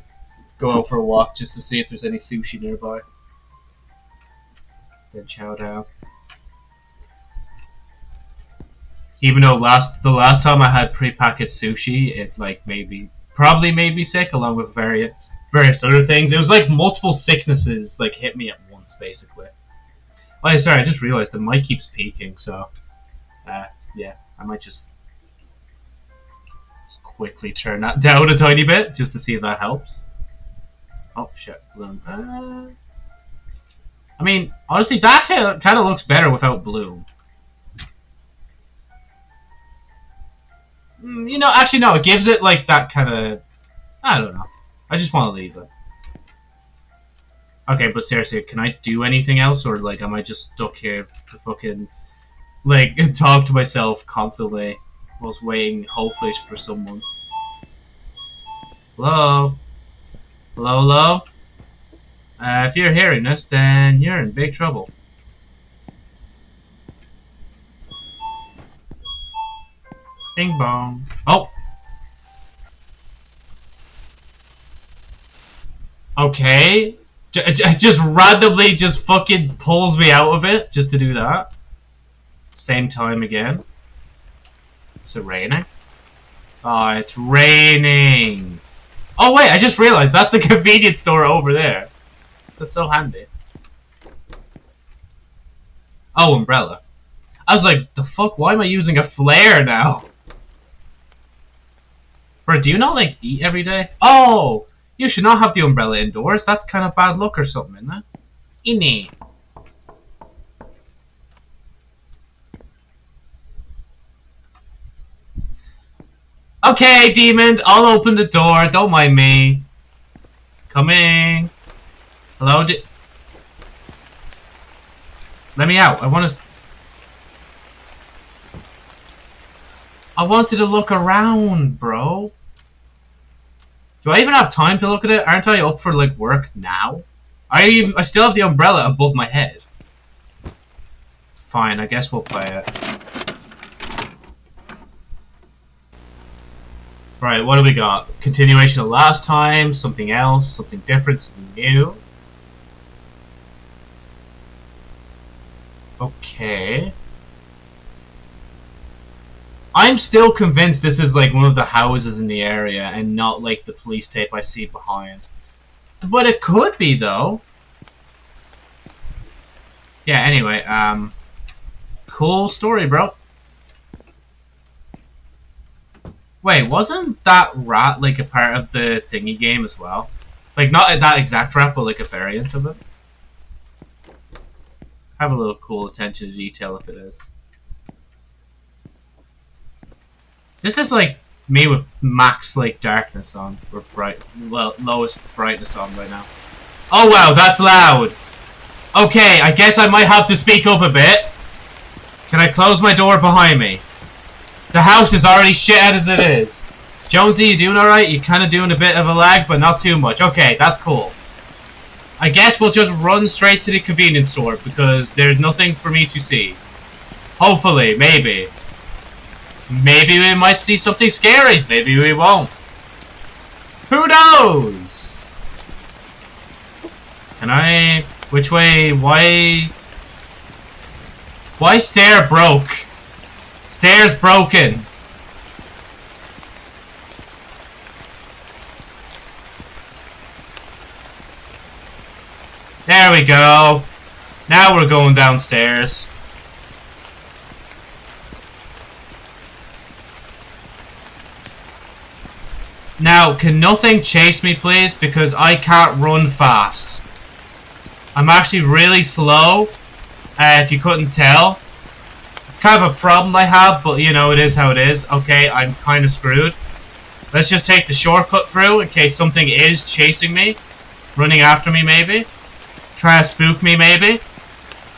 go out for a walk just to see if there's any sushi nearby. Then chow down. Even though last the last time I had prepackaged sushi, it like made me probably made me sick along with various various other things. It was like multiple sicknesses like hit me at once basically. Oh sorry, I just realized the mic keeps peaking, so uh, yeah, I might just just quickly turn that down a tiny bit just to see if that helps. Oh shit. Uh, I mean, honestly, that kind of looks better without bloom. Mm, You know, actually, no. It gives it like that kind of. I don't know. I just want to leave it. Okay, but seriously, can I do anything else, or like, am I just stuck here to fucking like talk to myself constantly whilst waiting, hopefully, for someone? Hello? Hello, hello? Uh, if you're hearing this, then you're in big trouble. Bing bong. Oh! Okay. J just randomly just fucking pulls me out of it just to do that. Same time again. Is it raining? Oh, it's raining. Oh wait, I just realized that's the convenience store over there. That's so handy. Oh, umbrella. I was like, the fuck, why am I using a flare now? Bro, do you not, like, eat every day? Oh! You should not have the umbrella indoors. That's kind of bad luck or something, isn't it? Okay, demon, I'll open the door. Don't mind me. Coming. Hello? Di Let me out. I want to... I wanted to look around, bro. Do I even have time to look at it? Aren't I up for, like, work now? I even, I still have the umbrella above my head. Fine, I guess we'll play it. Right, what do we got? Continuation of last time, something else, something different, something new. Okay. I'm still convinced this is like one of the houses in the area and not like the police tape I see behind. But it could be though. Yeah, anyway, um cool story, bro. Wait, wasn't that rat like a part of the thingy game as well? Like not that exact rat, but like a variant of it? Have a little cool attention to detail if it is. This is like me with max like darkness on, or bright, well, lowest brightness on right now. Oh wow, that's loud! Okay, I guess I might have to speak up a bit. Can I close my door behind me? The house is already shit as it is. Jonesy, you doing alright? You're kind of doing a bit of a lag, but not too much. Okay, that's cool. I guess we'll just run straight to the convenience store because there's nothing for me to see. Hopefully, maybe. Maybe we might see something scary. Maybe we won't. Who knows? Can I... Which way? Why... Why stair broke? Stairs broken. There we go. Now we're going downstairs. Now, can nothing chase me, please? Because I can't run fast. I'm actually really slow, uh, if you couldn't tell. Kind of a problem I have, but, you know, it is how it is. Okay, I'm kind of screwed. Let's just take the shortcut through in case something is chasing me. Running after me, maybe try to spook me maybe.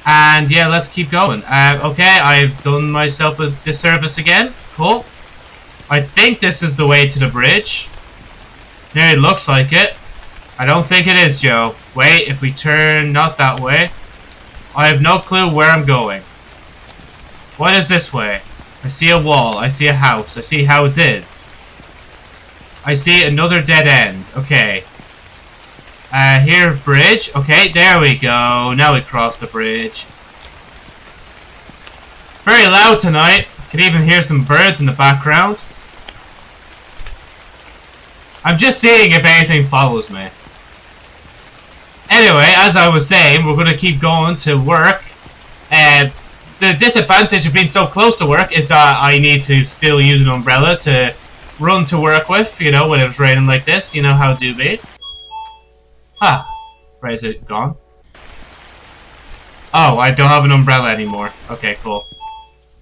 And yeah, let's keep going. Uh, okay, I've done myself a disservice again. Cool. I think this is the way to the bridge. Yeah, it looks like it. I don't think it is, Joe. Wait, if we turn not that way. I have no clue where I'm going. What is this way? I see a wall. I see a house. I see houses. I see another dead end. Okay. Uh, here, bridge. Okay, there we go. Now we cross the bridge. Very loud tonight. Can even hear some birds in the background. I'm just seeing if anything follows me. Anyway, as I was saying, we're going to keep going to work. Uh, the disadvantage of being so close to work is that I need to still use an umbrella to run to work with, you know, when it's raining like this. You know how it do be. Ah, where is it gone? Oh, I don't have an umbrella anymore. Okay, cool.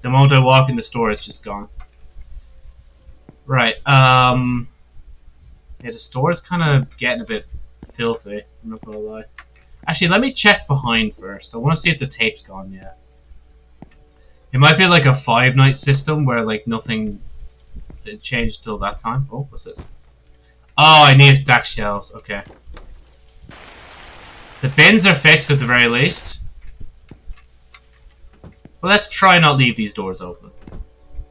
The moment I walk in the store, it's just gone. Right, um... Yeah, the store is kind of getting a bit filthy, I'm not gonna lie. Actually, let me check behind first. I want to see if the tape's gone yet. It might be like a five-night system where, like, nothing changed till that time. Oh, what's this? Oh, I need to stack shelves. Okay. The bins are fixed at the very least. Well, let's try not leave these doors open.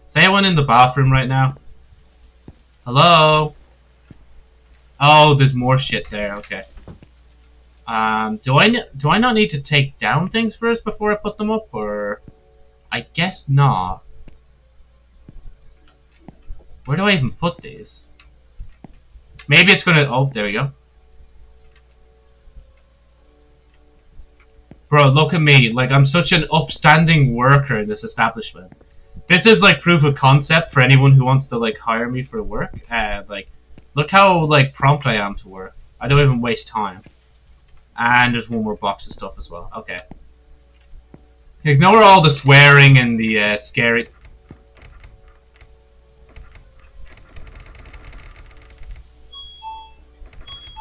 Is anyone in the bathroom right now? Hello? Oh, there's more shit there. Okay. Um, do I do I not need to take down things first before I put them up, or I guess not. Where do I even put these? Maybe it's gonna. Oh, there we go. Bro, look at me. Like, I'm such an upstanding worker in this establishment. This is, like, proof of concept for anyone who wants to, like, hire me for work. Uh, like, look how, like, prompt I am to work. I don't even waste time. And there's one more box of stuff as well. Okay. Ignore all the swearing and the uh, scary...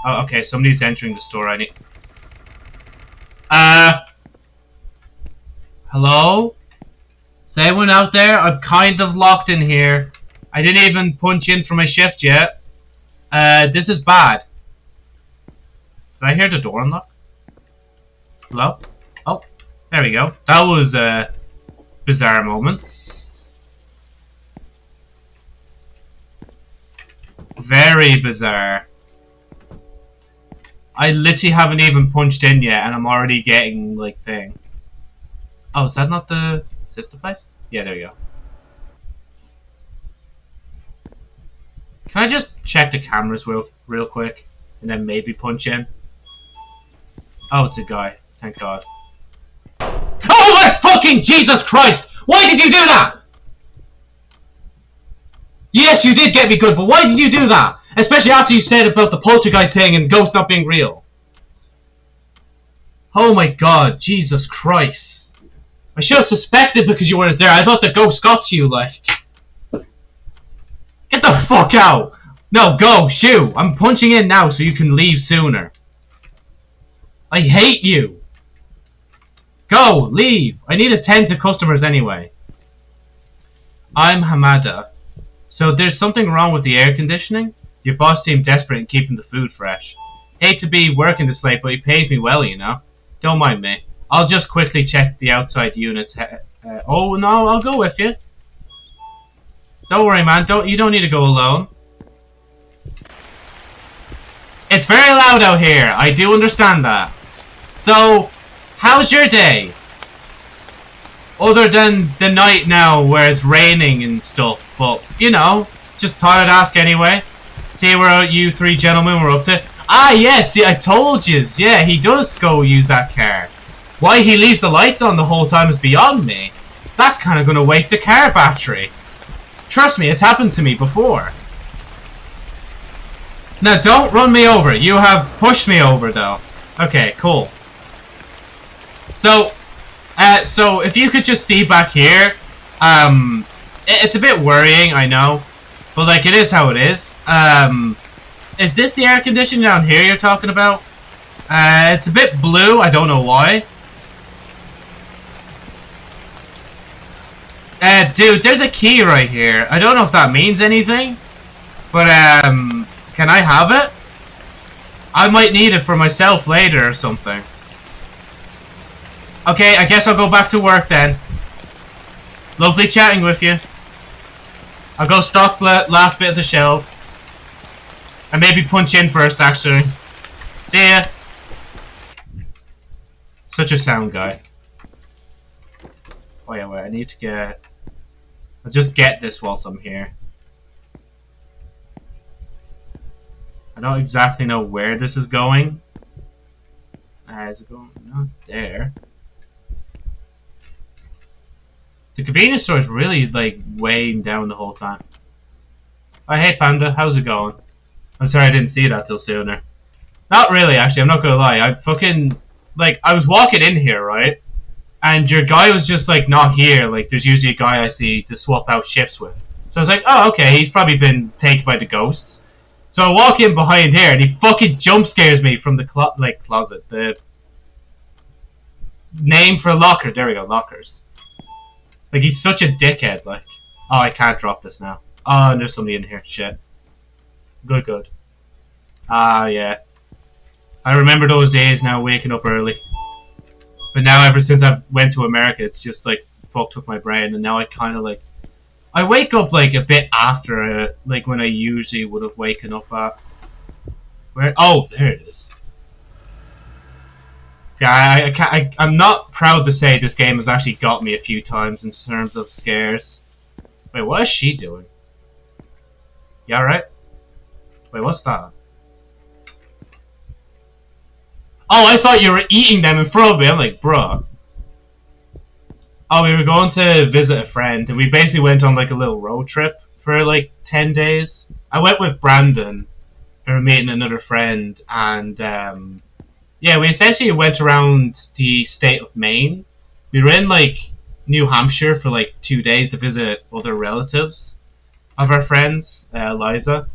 Oh, okay, somebody's entering the store. I need... Uh... Hello? Is anyone out there? I'm kind of locked in here. I didn't even punch in for my shift yet. Uh, this is bad. Did I hear the door unlock? Hello? There we go. That was a bizarre moment. Very bizarre. I literally haven't even punched in yet, and I'm already getting, like, thing. Oh, is that not the sister place? Yeah, there you go. Can I just check the cameras real, real quick, and then maybe punch in? Oh, it's a guy. Thank God. Fucking Jesus Christ! Why did you do that? Yes, you did get me good, but why did you do that? Especially after you said about the poltergeist thing and ghosts not being real. Oh my god, Jesus Christ. I should have suspected because you weren't there. I thought the ghost got to you, like. Get the fuck out! No, go, shoo! I'm punching in now so you can leave sooner. I hate you! Go, leave! I need to tend to customers anyway. I'm Hamada. So there's something wrong with the air conditioning? Your boss seemed desperate in keeping the food fresh. Hate to be working this late, but he pays me well, you know. Don't mind me. I'll just quickly check the outside units. Uh, oh no, I'll go with you. Don't worry, man. Don't you don't need to go alone. It's very loud out here. I do understand that. So, how's your day? Other than the night now where it's raining and stuff, but you know, just thought I'd ask anyway. See where you three gentlemen were up to. Ah, yes, see, I told you. Yeah, he does go use that car. Why he leaves the lights on the whole time is beyond me. That's kind of going to waste a car battery. Trust me, it's happened to me before. Now, don't run me over. You have pushed me over, though. Okay, cool. So, uh, so if you could just see back here, um, it, it's a bit worrying, I know, but like it is how it is. Um, is this the air conditioning down here you're talking about? Uh, it's a bit blue. I don't know why. Uh, dude, there's a key right here. I don't know if that means anything, but um, can I have it? I might need it for myself later or something. Okay, I guess I'll go back to work then. Lovely chatting with you. I'll go stock the last bit of the shelf. And maybe punch in first, actually. See ya. Such a sound guy. Oh yeah, wait, I need to get... I'll just get this whilst I'm here. I don't exactly know where this is going. Uh, is it going? Not there. The convenience store is really like weighing down the whole time. Oh, hey Panda, how's it going? I'm sorry I didn't see that till sooner. Not really, actually. I'm not gonna lie. I fucking like I was walking in here, right? And your guy was just like not here. Like there's usually a guy I see to swap out shifts with. So I was like, oh okay, he's probably been taken by the ghosts. So I walk in behind here, and he fucking jump scares me from the clo like closet. The name for locker. There we go, lockers. Like, he's such a dickhead, like. Oh, I can't drop this now. Oh, and there's somebody in here. Shit. Good, good. Ah, yeah. I remember those days now, waking up early. But now, ever since I've went to America, it's just like fucked with my brain, and now I kind of like I wake up like a bit after uh, like when I usually would have woken up at. Where? Oh, there it is. Yeah, I, I, can't, I, I'm not proud to say this game has actually got me a few times in terms of scares. Wait, what is she doing? Yeah, right. Wait, what's that? Oh, I thought you were eating them in front of me. I'm like, bruh. Oh, we were going to visit a friend, and we basically went on like a little road trip for like 10 days. I went with Brandon, and we are meeting another friend, and um, yeah, we essentially went around the state of Maine. We were in like New Hampshire for like two days to visit other relatives of our friends, uh, Liza.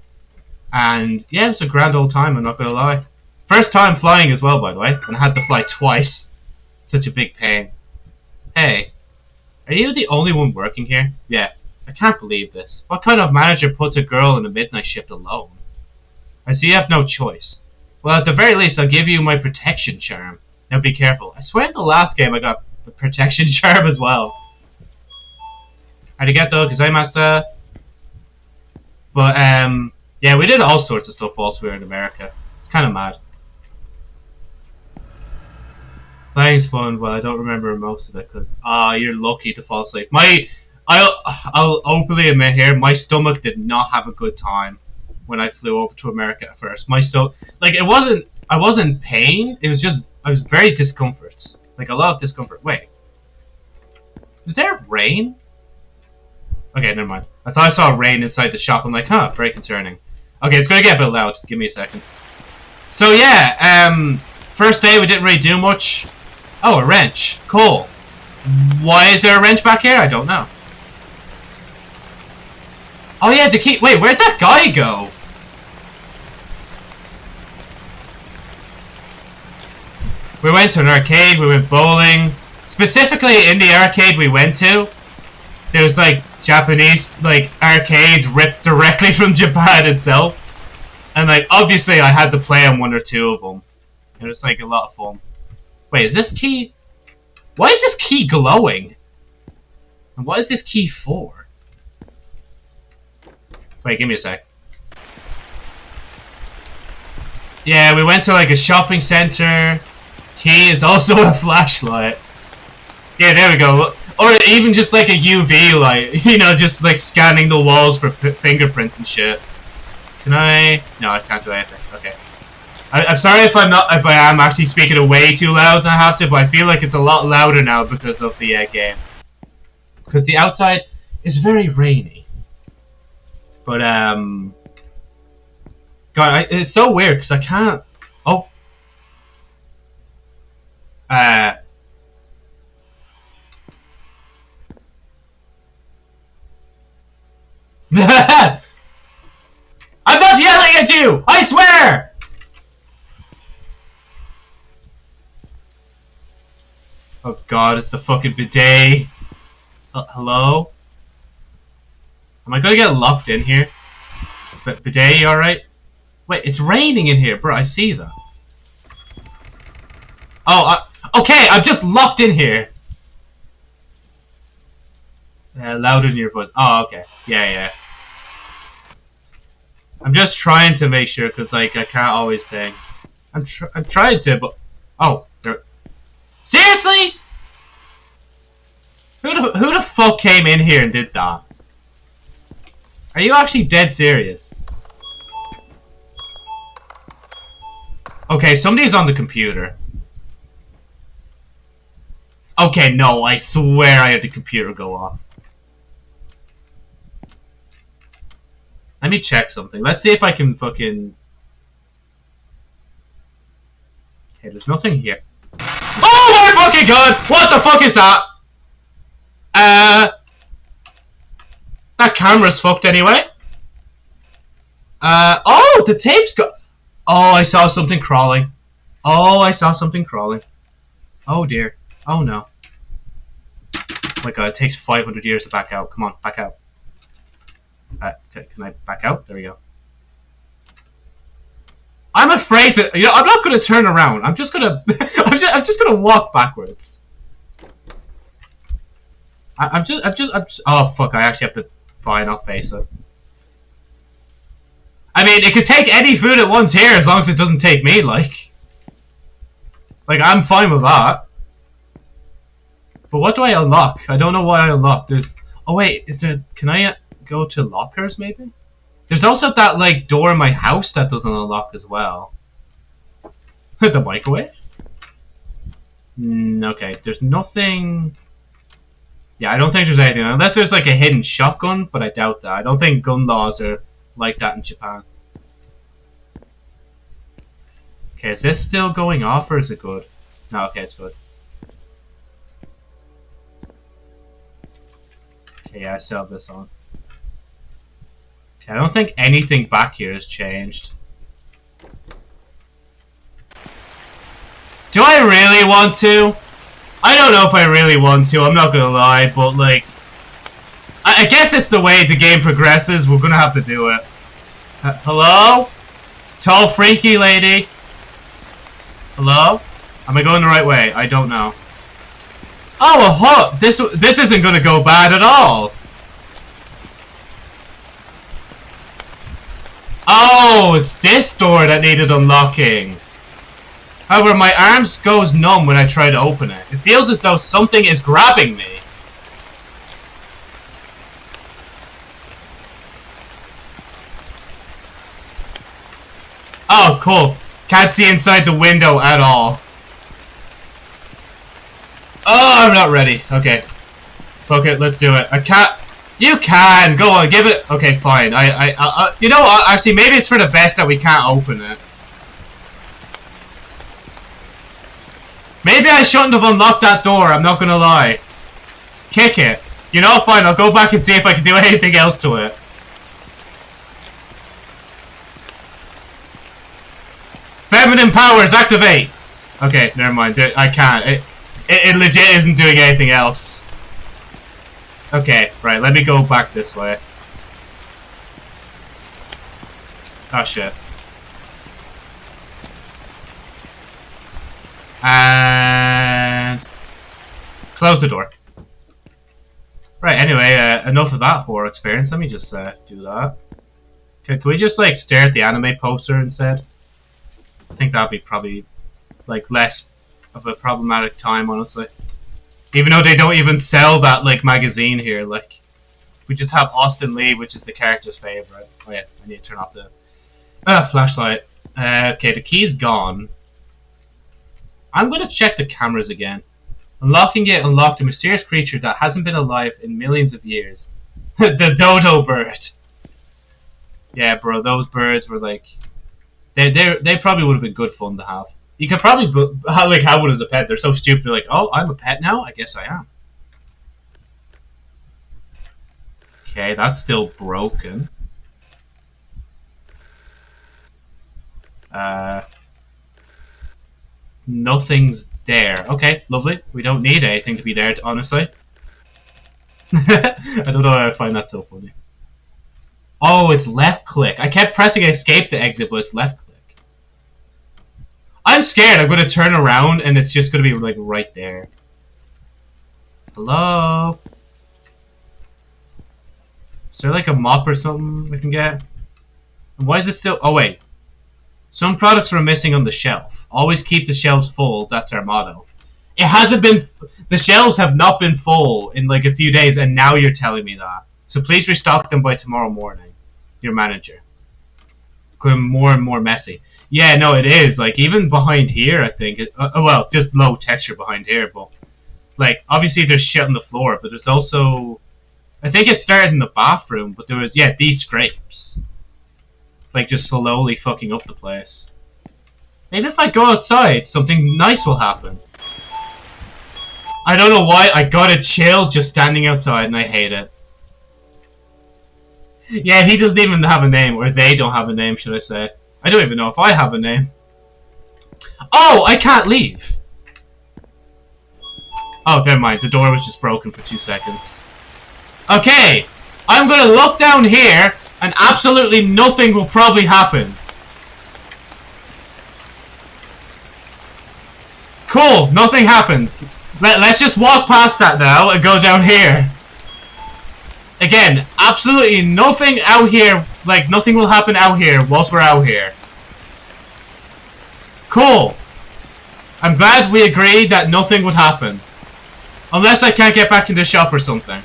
And yeah, it was a grand old time, I'm not gonna lie. First time flying as well, by the way, and I had to fly twice. Such a big pain. Hey, are you the only one working here? Yeah, I can't believe this. What kind of manager puts a girl in a midnight shift alone? I see you have no choice. Well, at the very least, I'll give you my protection charm. Now be careful. I swear in the last game I got the protection charm as well. Messed up. But, um, yeah, we did all sorts of stuff whilst we were in America. It's kind of mad. Flying's fun, but I don't remember most of it because ah, you're lucky to fall asleep. My, I'll I'll openly admit here, my stomach did not have a good time when I flew over to America at first. My so like it wasn't I wasn't pain. It was just I was very discomfort, like a lot of discomfort. Wait, is there rain? Okay, never mind. I thought I saw rain inside the shop. I'm like, huh, very concerning. Okay, it's gonna get a bit loud. Just give me a second. So yeah, um, first day we didn't really do much. Oh, a wrench. Cool. Why is there a wrench back here? I don't know. Oh yeah, the key. Wait, where'd that guy go? We went to an arcade, we went bowling. Specifically, in the arcade we went to, there was like Japanese like arcades ripped directly from Japan itself. And like obviously I had to play on one or two of them. It was like a lot of fun. Wait, is this key... Why is this key glowing? And what is this key for? Wait, give me a sec. Yeah, we went to like a shopping center. Key is also a flashlight. Yeah, there we go. Or even just like a UV light, you know, just like scanning the walls for fingerprints and shit. Can I? No, I can't do anything. Okay. I, am sorry if I'm not if I am actually speaking way too loud and I have to, but I feel like it's a lot louder now because of the uh, game. Because the outside is very rainy. But um, God, I, it's so weird because I can't. Oh. Uh. I'm not yelling at you! I swear! Oh god, it's the fucking bidet. Uh, hello? Am I gonna get locked in here? B bidet, alright? Wait, it's raining in here, bro. I see that. Oh, uh, okay, I'm just locked in here. Uh, louder in your voice. Oh, okay. Yeah, yeah. I'm just trying to make sure, because, like, I can't always take. I'm, tr I'm trying to, but... Oh, there... Seriously? Who the, who the fuck came in here and did that? Are you actually dead serious? Okay, somebody's on the computer. Okay, no, I swear I had the computer go off. Let me check something. Let's see if I can fucking... Okay, there's nothing here. Oh my fucking god! What the fuck is that? Uh... That camera's fucked anyway. Uh, oh, the tape's got... Oh, I saw something crawling. Oh, I saw something crawling. Oh dear. Oh no. My god, it takes 500 years to back out. Come on, back out. Uh, can I back out? There we go. I'm afraid that you know. I'm not to turn around. I'm just gonna. I'm just. I'm just gonna walk backwards. I, I'm just. I'm just. I'm just. Oh fuck! I actually have to. Fine, I'll face it. I mean, it could take any food at once here as long as it doesn't take me. Like, like I'm fine with that. But what do I unlock? I don't know what I unlock. There's. Oh wait, is there? Can I go to lockers maybe? There's also that like door in my house that doesn't unlock as well. the microwave? Mm, okay, there's nothing... Yeah, I don't think there's anything. Unless there's like a hidden shotgun, but I doubt that. I don't think gun laws are like that in Japan. Okay, is this still going off or is it good? No, okay, it's good. Okay, yeah, I still have this on. I don't think anything back here has changed. Do I really want to? I don't know if I really want to, I'm not gonna lie, but like... I, I guess it's the way the game progresses, we're gonna have to do it. Hello? Tall freaky lady? Hello? Am I going the right way? I don't know. Oh, a hut! This, this isn't gonna go bad at all! Oh, it's this door that needed unlocking. However, my arms goes numb when I try to open it. It feels as though something is grabbing me. Oh, cool. Can't see inside the window at all. Oh, I'm not ready. Okay. Fuck it, let's do it. I can't... You can! Go on, give it... Okay, fine. I, I, I, uh, you know what? Actually, maybe it's for the best that we can't open it. Maybe I shouldn't have unlocked that door, I'm not gonna lie. Kick it. You know, fine, I'll go back and see if I can do anything else to it. Feminine powers, activate! Okay, never mind. I can't. It, it, it legit isn't doing anything else. Okay, right, let me go back this way. Oh shit. And... Close the door. Right, anyway, uh, enough of that horror experience. Let me just uh, do that. Can, can we just, like, stare at the anime poster instead? I think that'd be probably, like, less of a problematic time, honestly. Even though they don't even sell that like magazine here, like we just have Austin Lee, which is the character's favorite. Oh yeah, I need to turn off the uh, flashlight. Uh, okay, the key's gone. I'm gonna check the cameras again. Unlocking it unlocked a mysterious creature that hasn't been alive in millions of years. the dodo bird. Yeah, bro, those birds were like, they they they probably would have been good fun to have. You could probably like have one as a pet. They're so stupid. They're like, oh, I'm a pet now. I guess I am. Okay, that's still broken. Uh, nothing's there. Okay, lovely. We don't need anything to be there, honestly. I don't know why I find that so funny. Oh, it's left click. I kept pressing escape to exit, but it's left click. I'm scared. I'm going to turn around and it's just going to be like right there. Hello? Is there like a mop or something we can get? Why is it still... Oh, wait. Some products are missing on the shelf. Always keep the shelves full. That's our motto. It hasn't been... The shelves have not been full in like a few days and now you're telling me that. So please restock them by tomorrow morning. Your manager more and more messy. Yeah, no, it is. Like even behind here, I think. It, uh, well, just low texture behind here, but like obviously there's shit on the floor, but there's also. I think it started in the bathroom, but there was yeah these scrapes, like just slowly fucking up the place. Maybe if I go outside, something nice will happen. I don't know why I got a chill just standing outside, and I hate it. Yeah, he doesn't even have a name, or they don't have a name, should I say. I don't even know if I have a name. Oh, I can't leave! Oh, never mind, the door was just broken for two seconds. Okay, I'm gonna look down here, and absolutely nothing will probably happen. Cool, nothing happened. Let, let's just walk past that now and go down here. Again, absolutely nothing out here, like nothing will happen out here whilst we're out here. Cool. I'm glad we agreed that nothing would happen. Unless I can't get back in the shop or something.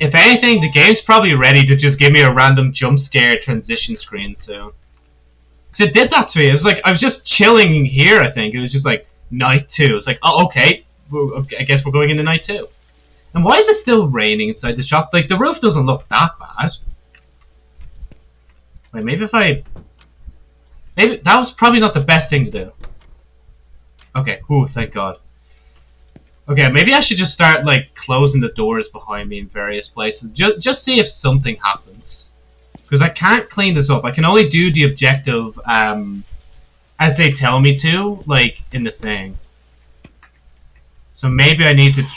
If anything, the game's probably ready to just give me a random jump scare transition screen soon. Because it did that to me. It was like, I was just chilling here, I think. It was just like, night two. It's like, oh, okay. I guess we're going into night two. And why is it still raining inside the shop? Like, the roof doesn't look that bad. Wait, maybe if I... Maybe that was probably not the best thing to do. Okay, ooh, thank God. Okay, maybe I should just start, like, closing the doors behind me in various places. Just, just see if something happens. Because I can't clean this up. I can only do the objective, um, as they tell me to, like, in the thing. So maybe I need to...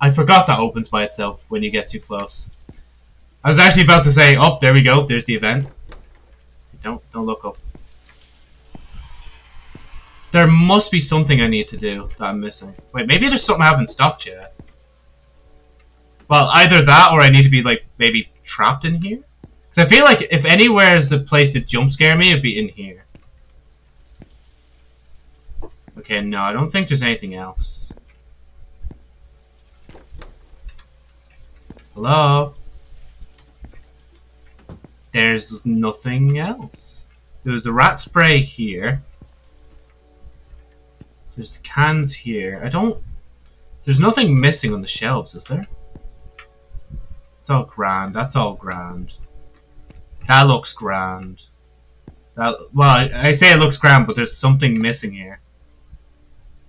I forgot that opens by itself when you get too close. I was actually about to say, oh, there we go, there's the event. Don't, don't look up. There must be something I need to do that I'm missing. Wait, maybe there's something I haven't stopped yet. Well, either that or I need to be, like, maybe trapped in here? Because I feel like if anywhere is a place to jump scare me, it'd be in here. Okay, no, I don't think there's anything else. Hello? There's nothing else. There's a rat spray here. There's the cans here. I don't... There's nothing missing on the shelves, is there? It's all grand. That's all grand. That looks grand. That Well, I, I say it looks grand, but there's something missing here.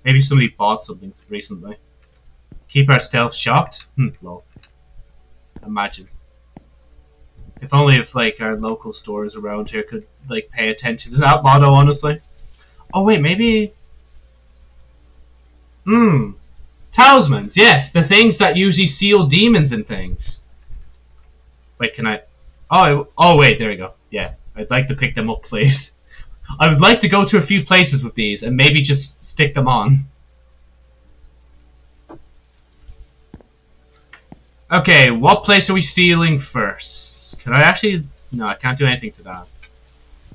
Maybe somebody bought something recently. Keep our stealth shocked? Hmm. Imagine. If only if like our local stores around here could like pay attention to that motto, honestly. Oh wait, maybe. Hmm. Talismans, yes, the things that usually seal demons and things. Wait, can I? Oh, oh wait, there we go. Yeah, I'd like to pick them up, please. I would like to go to a few places with these and maybe just stick them on. Okay, what place are we stealing first? Can I actually... No, I can't do anything to that.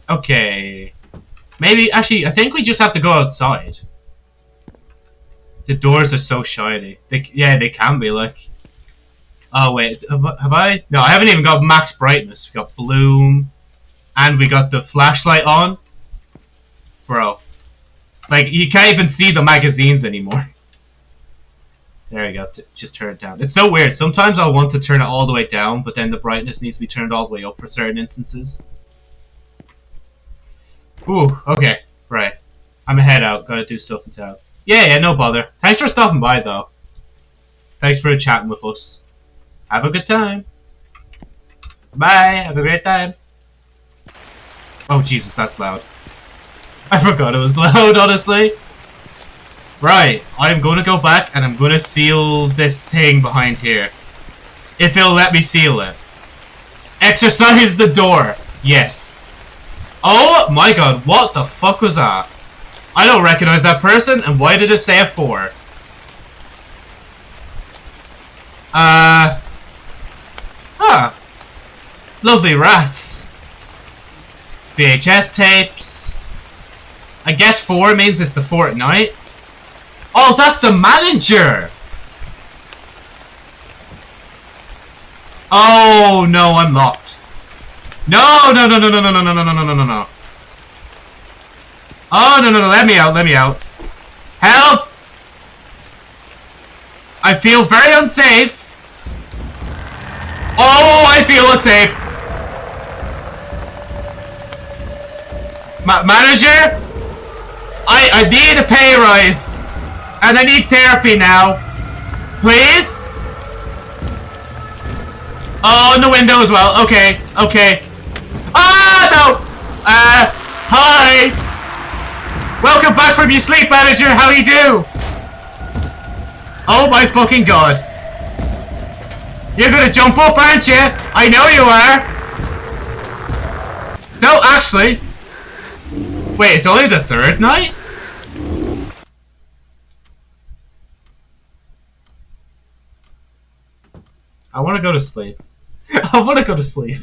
Okay. Maybe, actually, I think we just have to go outside. The doors are so shiny. They, yeah, they can be, like... Oh, wait, have, I? No, I haven't even got max brightness. We got bloom, and we got the flashlight on. Bro. Like, you can't even see the magazines anymore. There you go. Just turn it down. It's so weird. Sometimes I'll want to turn it all the way down, but then the brightness needs to be turned all the way up for certain instances. Ooh, okay. Right. I'm a head out. Gotta do stuff in town. Yeah, yeah, no bother. Thanks for stopping by, though. Thanks for chatting with us. Have a good time. Bye. Have a great time. Oh, Jesus, that's loud. I forgot it was loud, honestly. Right, I'm going to go back and I'm going to seal this thing behind here. If it'll let me seal it. Exorcise the door. Yes. Oh my god, what the fuck was that? I don't recognize that person, and why did it say a 4? Uh... Huh. Lovely rats. VHS tapes. I guess 4 means it's the Fortnite. Oh, that's the manager! Oh, no, I'm locked. No, no, no, no, no, no, no, no, no, no, no, no, no. Oh, no, no, no, let me out, let me out. Help! I feel very unsafe. Oh, I feel unsafe. Ma manager? I, I need a pay rise. And I need therapy now. Please? Oh, in the window as well. Okay, okay. Ah, no! Uh, hi! Welcome back from your sleep, manager. How you do? Oh my fucking god. You're gonna jump up, aren't you? I know you are. No, actually. Wait, it's only the third night? I want to go to sleep. I want to go to sleep.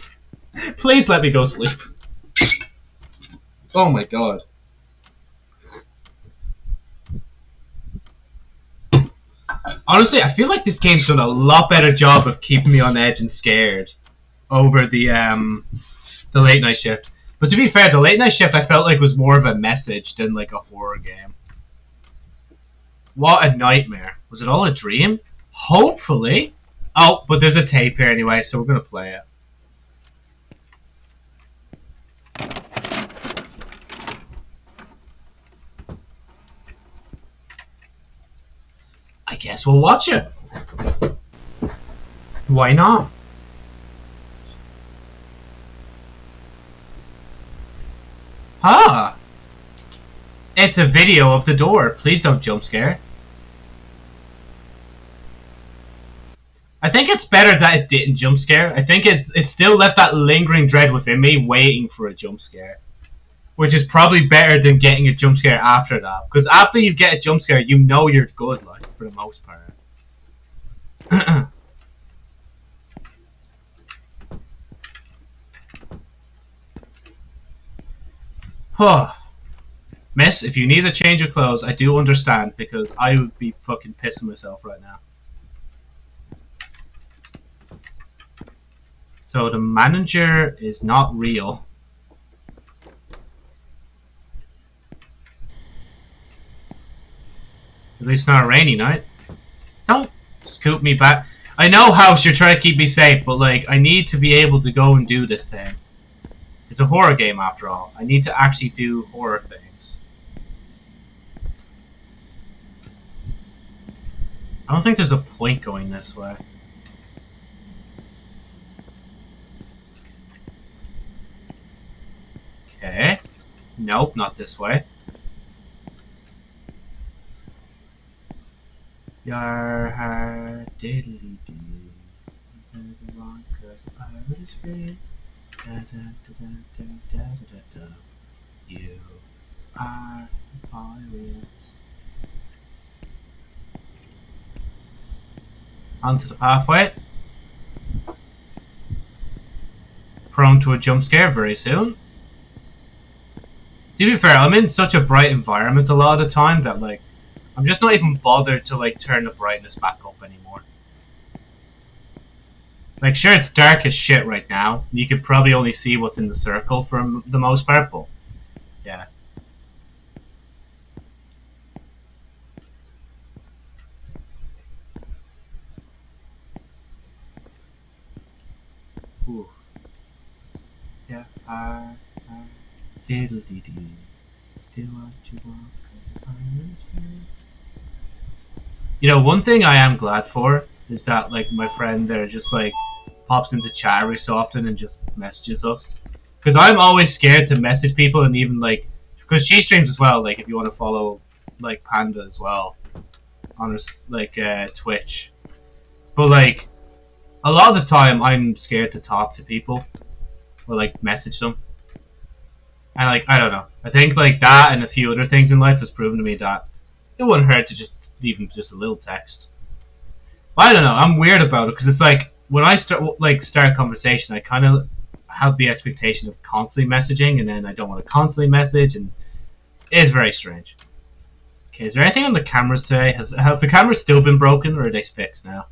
Please let me go sleep. Oh my god. Honestly, I feel like this game's done a lot better job of keeping me on edge and scared over the um the late night shift. But to be fair, the late night shift I felt like was more of a message than like a horror game. What a nightmare. Was it all a dream? Hopefully. Oh, but there's a tape here anyway, so we're gonna play it. I guess we'll watch it. Why not? Ah! It's a video of the door. Please don't jump scare. I think it's better that it didn't jump scare. I think it it still left that lingering dread within me, waiting for a jump scare, which is probably better than getting a jump scare after that. Because after you get a jump scare, you know you're good, like for the most part. Huh. Miss, if you need a change of clothes, I do understand because I would be fucking pissing myself right now. So the manager is not real. At least not a rainy night. Don't scoop me back. I know, House, you're trying to keep me safe, but like, I need to be able to go and do this thing. It's a horror game after all. I need to actually do horror things. I don't think there's a point going this way. Okay. Nope, not this way. Your heart diddly doo. You are pirates. Onto the pathway. Prone to a jump scare very soon. To be fair, I'm in such a bright environment a lot of the time that like I'm just not even bothered to like turn the brightness back up anymore. Like, sure, it's dark as shit right now. You could probably only see what's in the circle for the most part, but yeah. Ooh. Yeah, diddle dee dee. Do what you want. You know, one thing I am glad for is that, like, my friend there just, like, pops into chat every so often and just messages us. Because I'm always scared to message people and even like, because she streams as well. Like if you want to follow like Panda as well on her, like uh, Twitch, but like a lot of the time I'm scared to talk to people or like message them. And like I don't know, I think like that and a few other things in life has proven to me that it wouldn't hurt to just them just a little text. But I don't know, I'm weird about it because it's like when I start like start a conversation, I kind of have the expectation of constantly messaging, and then I don't want to constantly message, and it's very strange. Okay, is there anything on the cameras today? Has have the cameras still been broken, or are they fixed now?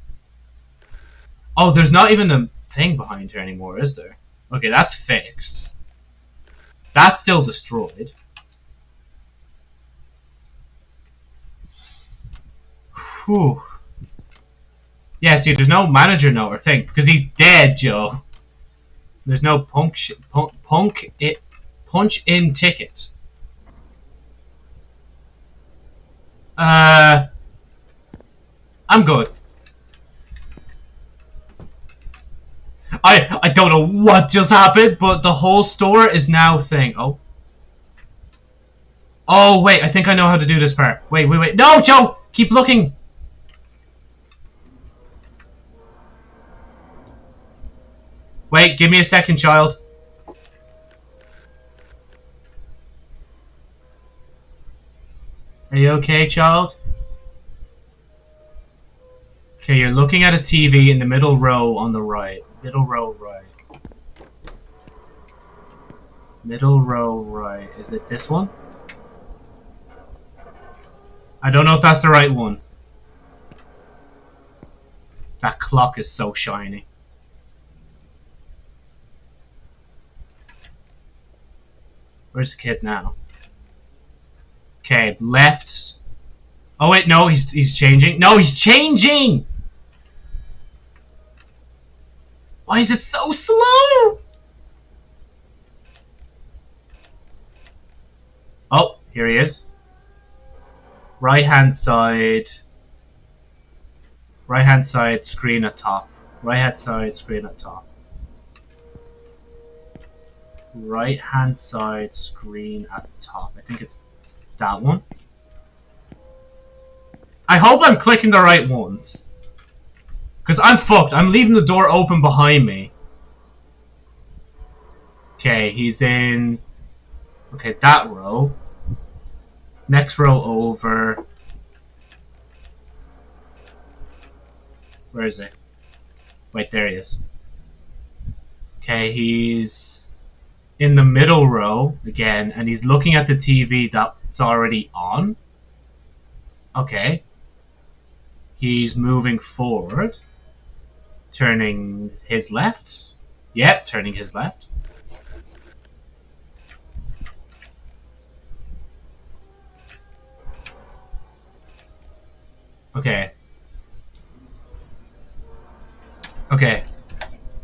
Oh, there's not even a thing behind here anymore, is there? Okay, that's fixed. That's still destroyed. Whew. Yeah, see, there's no manager note or thing because he's dead, Joe. There's no punk, punk, punk it, punch in tickets. Uh, I'm good. I I don't know what just happened, but the whole store is now thing. Oh. Oh wait, I think I know how to do this part. Wait, wait, wait. No, Joe, keep looking. Wait, give me a second, child. Are you okay, child? Okay, you're looking at a TV in the middle row on the right. Middle row right. Middle row right. Is it this one? I don't know if that's the right one. That clock is so shiny. Where's the kid now? Okay, left. Oh wait, no, he's he's changing. No, he's changing. Why is it so slow? Oh, here he is. Right hand side. Right hand side screen at top. Right hand side screen at top. Right hand side screen at the top. I think it's that one. I hope I'm clicking the right ones. Because I'm fucked. I'm leaving the door open behind me. Okay, he's in... Okay, that row. Next row over. Where is he? Wait, there he is. Okay, he's in the middle row again, and he's looking at the TV that's already on. Okay. He's moving forward. Turning his left. Yep, turning his left. Okay. Okay.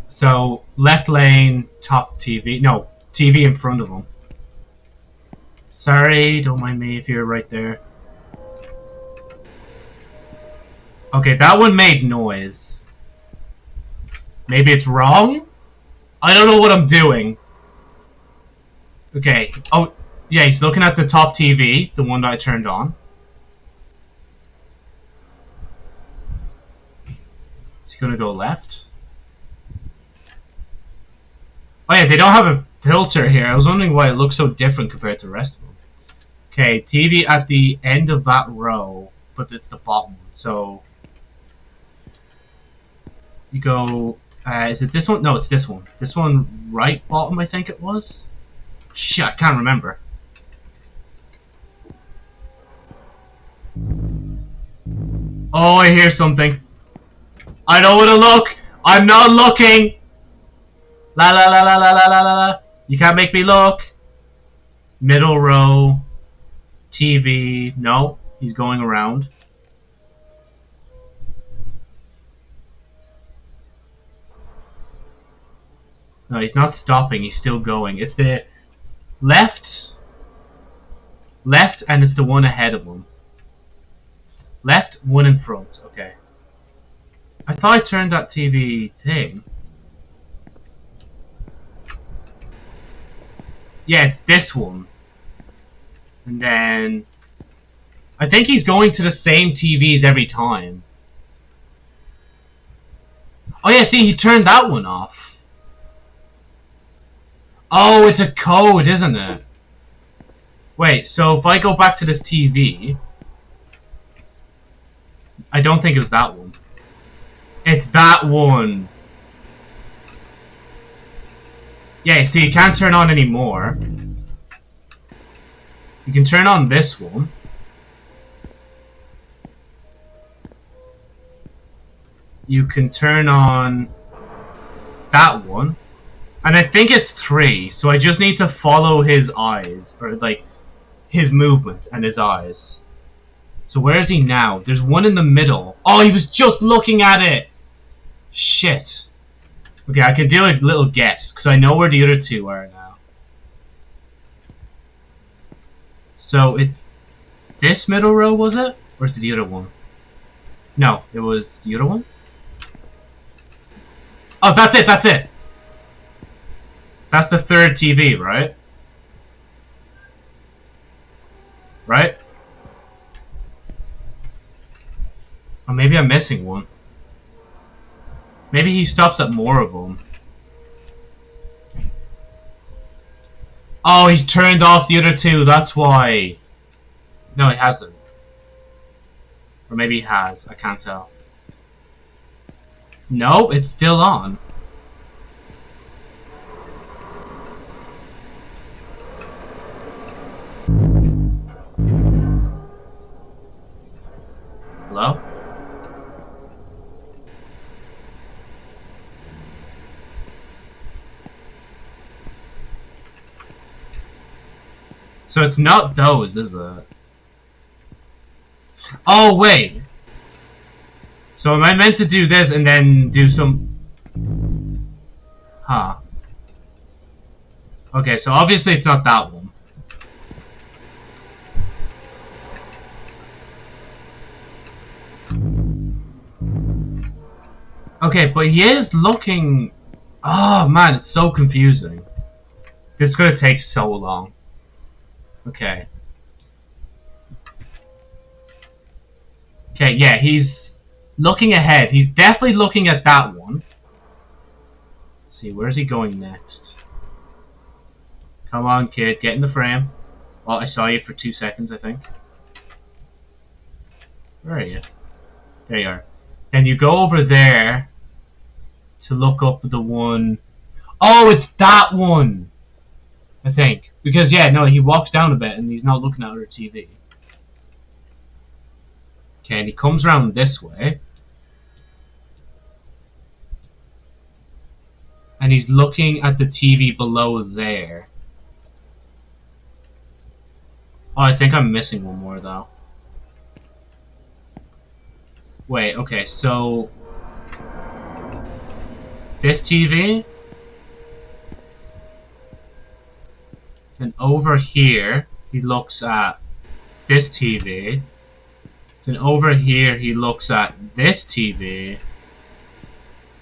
So, left lane, top TV. No, TV in front of them. Sorry, don't mind me if you're right there. Okay, that one made noise. Maybe it's wrong? I don't know what I'm doing. Okay. Oh, yeah, he's looking at the top TV, the one that I turned on. Is he gonna go left? Oh yeah, they don't have a filter here. I was wondering why it looks so different compared to the rest of them. Okay, TV at the end of that row, but it's the bottom. So you go. Uh, is it this one? No, it's this one. This one, right bottom, I think it was. Shit, I can't remember. Oh, I hear something. I don't want to look. I'm not looking. La la la la la la la la la. You can't make me look. Middle row. TV. No, he's going around. No, he's not stopping. He's still going. It's the left, left, and it's the one ahead of him. Left, one in front. Okay. I thought I turned that TV thing. Yeah, it's this one. And then... I think he's going to the same TVs every time. Oh yeah, see, he turned that one off. Oh, it's a code, isn't it? Wait, so if I go back to this TV... I don't think it was that one. It's that one. Yeah, see, you can't turn on anymore. You can turn on this one. You can turn on that one. And I think it's three, so I just need to follow his eyes, or like, his movement and his eyes. So where is he now? There's one in the middle. Oh, he was just looking at it! Shit. Okay, I can do a little guess, because I know where the other two are now. So it's this middle row, was it? Or is it the other one? No, it was the other one? Oh, that's it, that's it! That's the third TV, right? Right? Or maybe I'm missing one. Maybe he stops at more of them. Oh, he's turned off the other two, that's why. No, he hasn't. Or maybe he has. I can't tell. No, it's still on. Hello? So it's not those, is it? Oh, wait. So am I meant to do this and then do some... Huh. Okay, so obviously it's not that one. Okay, but he is looking... Oh, man, it's so confusing. This is gonna take so long. Okay. Okay, yeah, he's looking ahead. He's definitely looking at that one. Let's see, where's he going next? Come on, kid, get in the frame. Well, I saw you for two seconds, I think. Where are you? There you are. Then you go over there to look up the one... Oh, it's that one! I think. Because, yeah, no, he walks down a bit and he's not looking at her TV. Okay, and he comes around this way. And he's looking at the TV below there. Oh, I think I'm missing one more, though. Wait, okay, so... This TV And over here, he looks at this TV. Then over here, he looks at this TV.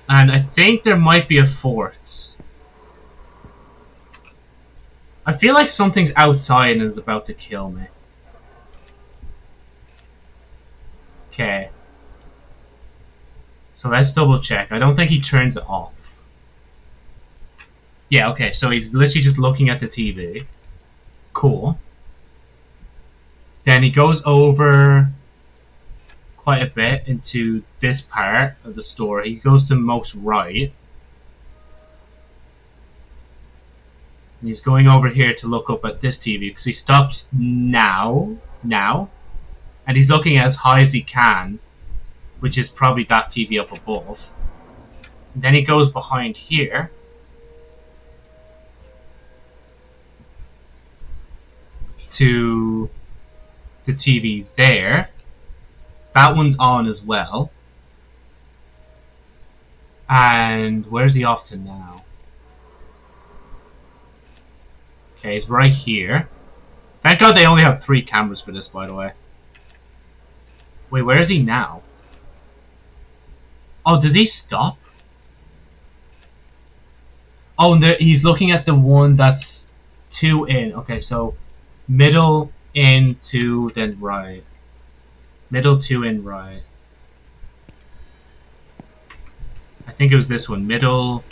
And I think there might be a fourth. I feel like something's outside and is about to kill me. Okay. So let's double check. I don't think he turns it off. Yeah, okay, so he's literally just looking at the TV. Cool. Then he goes over quite a bit into this part of the story. He goes to most right. And he's going over here to look up at this TV because he stops now, now, and he's looking as high as he can, which is probably that TV up above. And then he goes behind here to the TV there. That one's on as well. And where's he off to now? Okay, he's right here. Thank God they only have three cameras for this, by the way. Wait, where is he now? Oh, does he stop? Oh, and there, he's looking at the one that's two in. Okay, so middle in two then right. Middle two in right. I think it was this one. Middle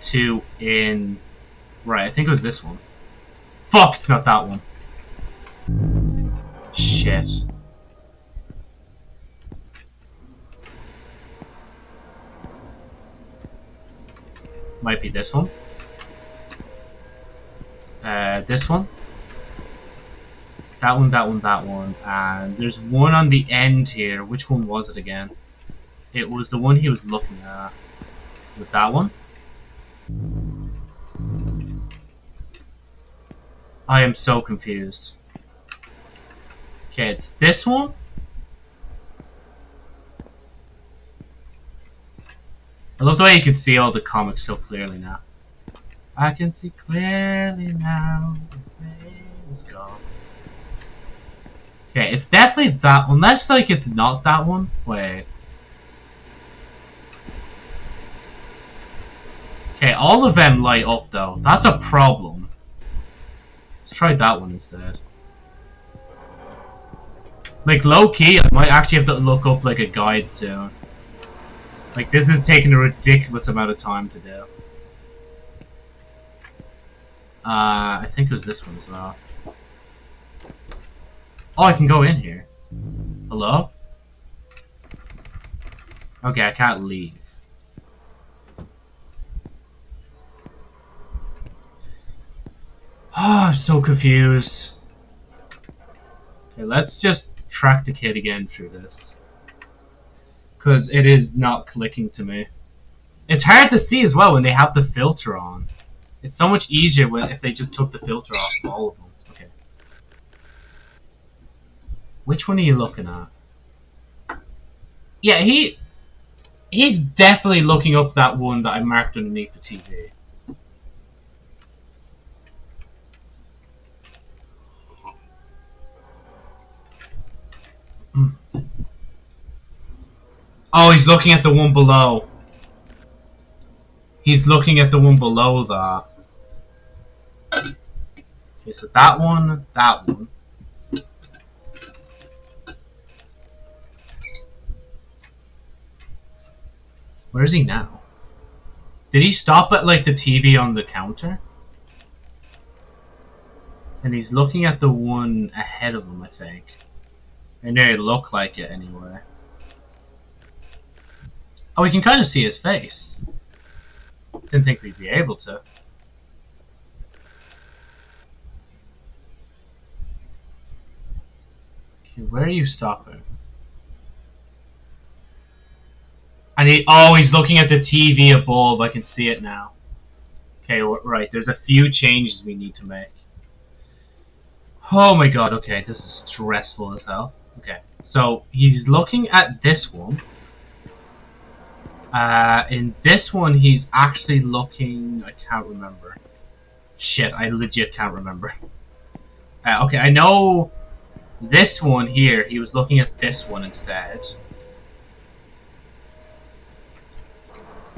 two in right. I think it was this one. Fuck it's not that one. Shit. Might be this one. Uh, this one that one, that one, that one. And there's one on the end here. Which one was it again? It was the one he was looking at. Is it that one? I am so confused. Okay, it's this one? I love the way you can see all the comics so clearly now. I can see clearly now. Let's go. Okay, it's definitely that Unless, like, it's not that one. Wait. Okay, all of them light up, though. That's a problem. Let's try that one instead. Like, low-key, I might actually have to look up, like, a guide soon. Like, this is taking a ridiculous amount of time to do. Uh, I think it was this one as well. Oh, I can go in here. Hello? Okay, I can't leave. Oh, I'm so confused. Okay, let's just track the kid again through this. Because it is not clicking to me. It's hard to see as well when they have the filter on. It's so much easier when if they just took the filter off all of them. Okay. Which one are you looking at? Yeah, he... He's definitely looking up that one that I marked underneath the TV. Hmm. Oh, he's looking at the one below. He's looking at the one below that. Okay, so that one, that one. Where is he now? Did he stop at like the TV on the counter? And he's looking at the one ahead of him, I think. And they look like it anyway. Oh, we can kind of see his face. Didn't think we'd be able to. Okay, where are you stopping? And need. oh, he's looking at the TV above. I can see it now. Okay, right. There's a few changes we need to make. Oh my god, okay. This is stressful as hell. Okay, so he's looking at this one. Uh, in this one, he's actually looking... I can't remember. Shit, I legit can't remember. Uh, okay, I know this one here, he was looking at this one instead.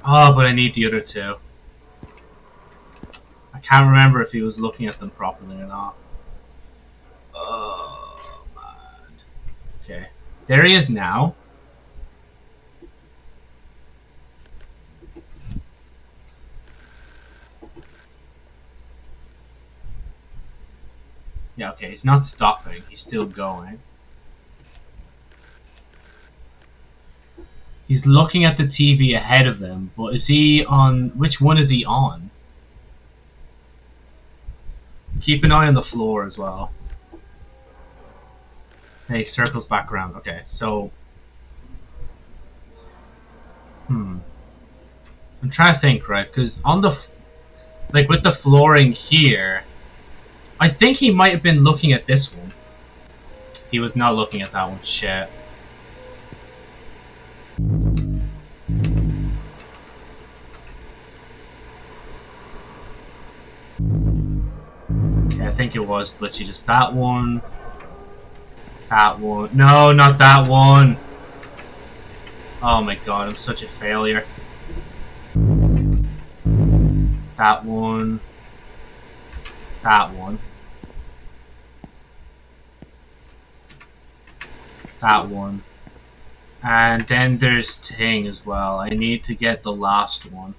Oh, but I need the other two. I can't remember if he was looking at them properly or not. Oh, man. Okay. There he is now. Yeah, okay, he's not stopping. He's still going. He's looking at the TV ahead of him, but is he on... Which one is he on? Keep an eye on the floor as well. Hey, circles back around. Okay, so... Hmm. I'm trying to think, right? Because on the... Like, with the flooring here, I think he might have been looking at this one. He was not looking at that one. Shit. I think it was literally just that one. That one. No, not that one. Oh my god, I'm such a failure. That one. That one. that one. And then there's Ting as well. I need to get the last one.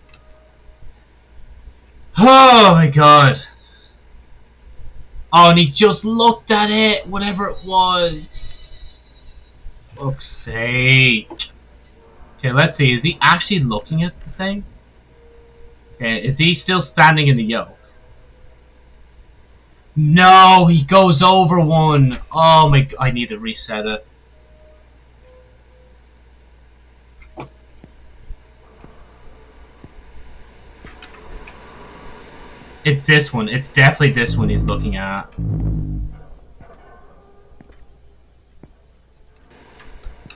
Oh my god. Oh, and he just looked at it, whatever it was. Fuck's sake. Okay, let's see. Is he actually looking at the thing? Okay, is he still standing in the yoke? No, he goes over one. Oh my, I need to reset it. It's this one. It's definitely this one he's looking at.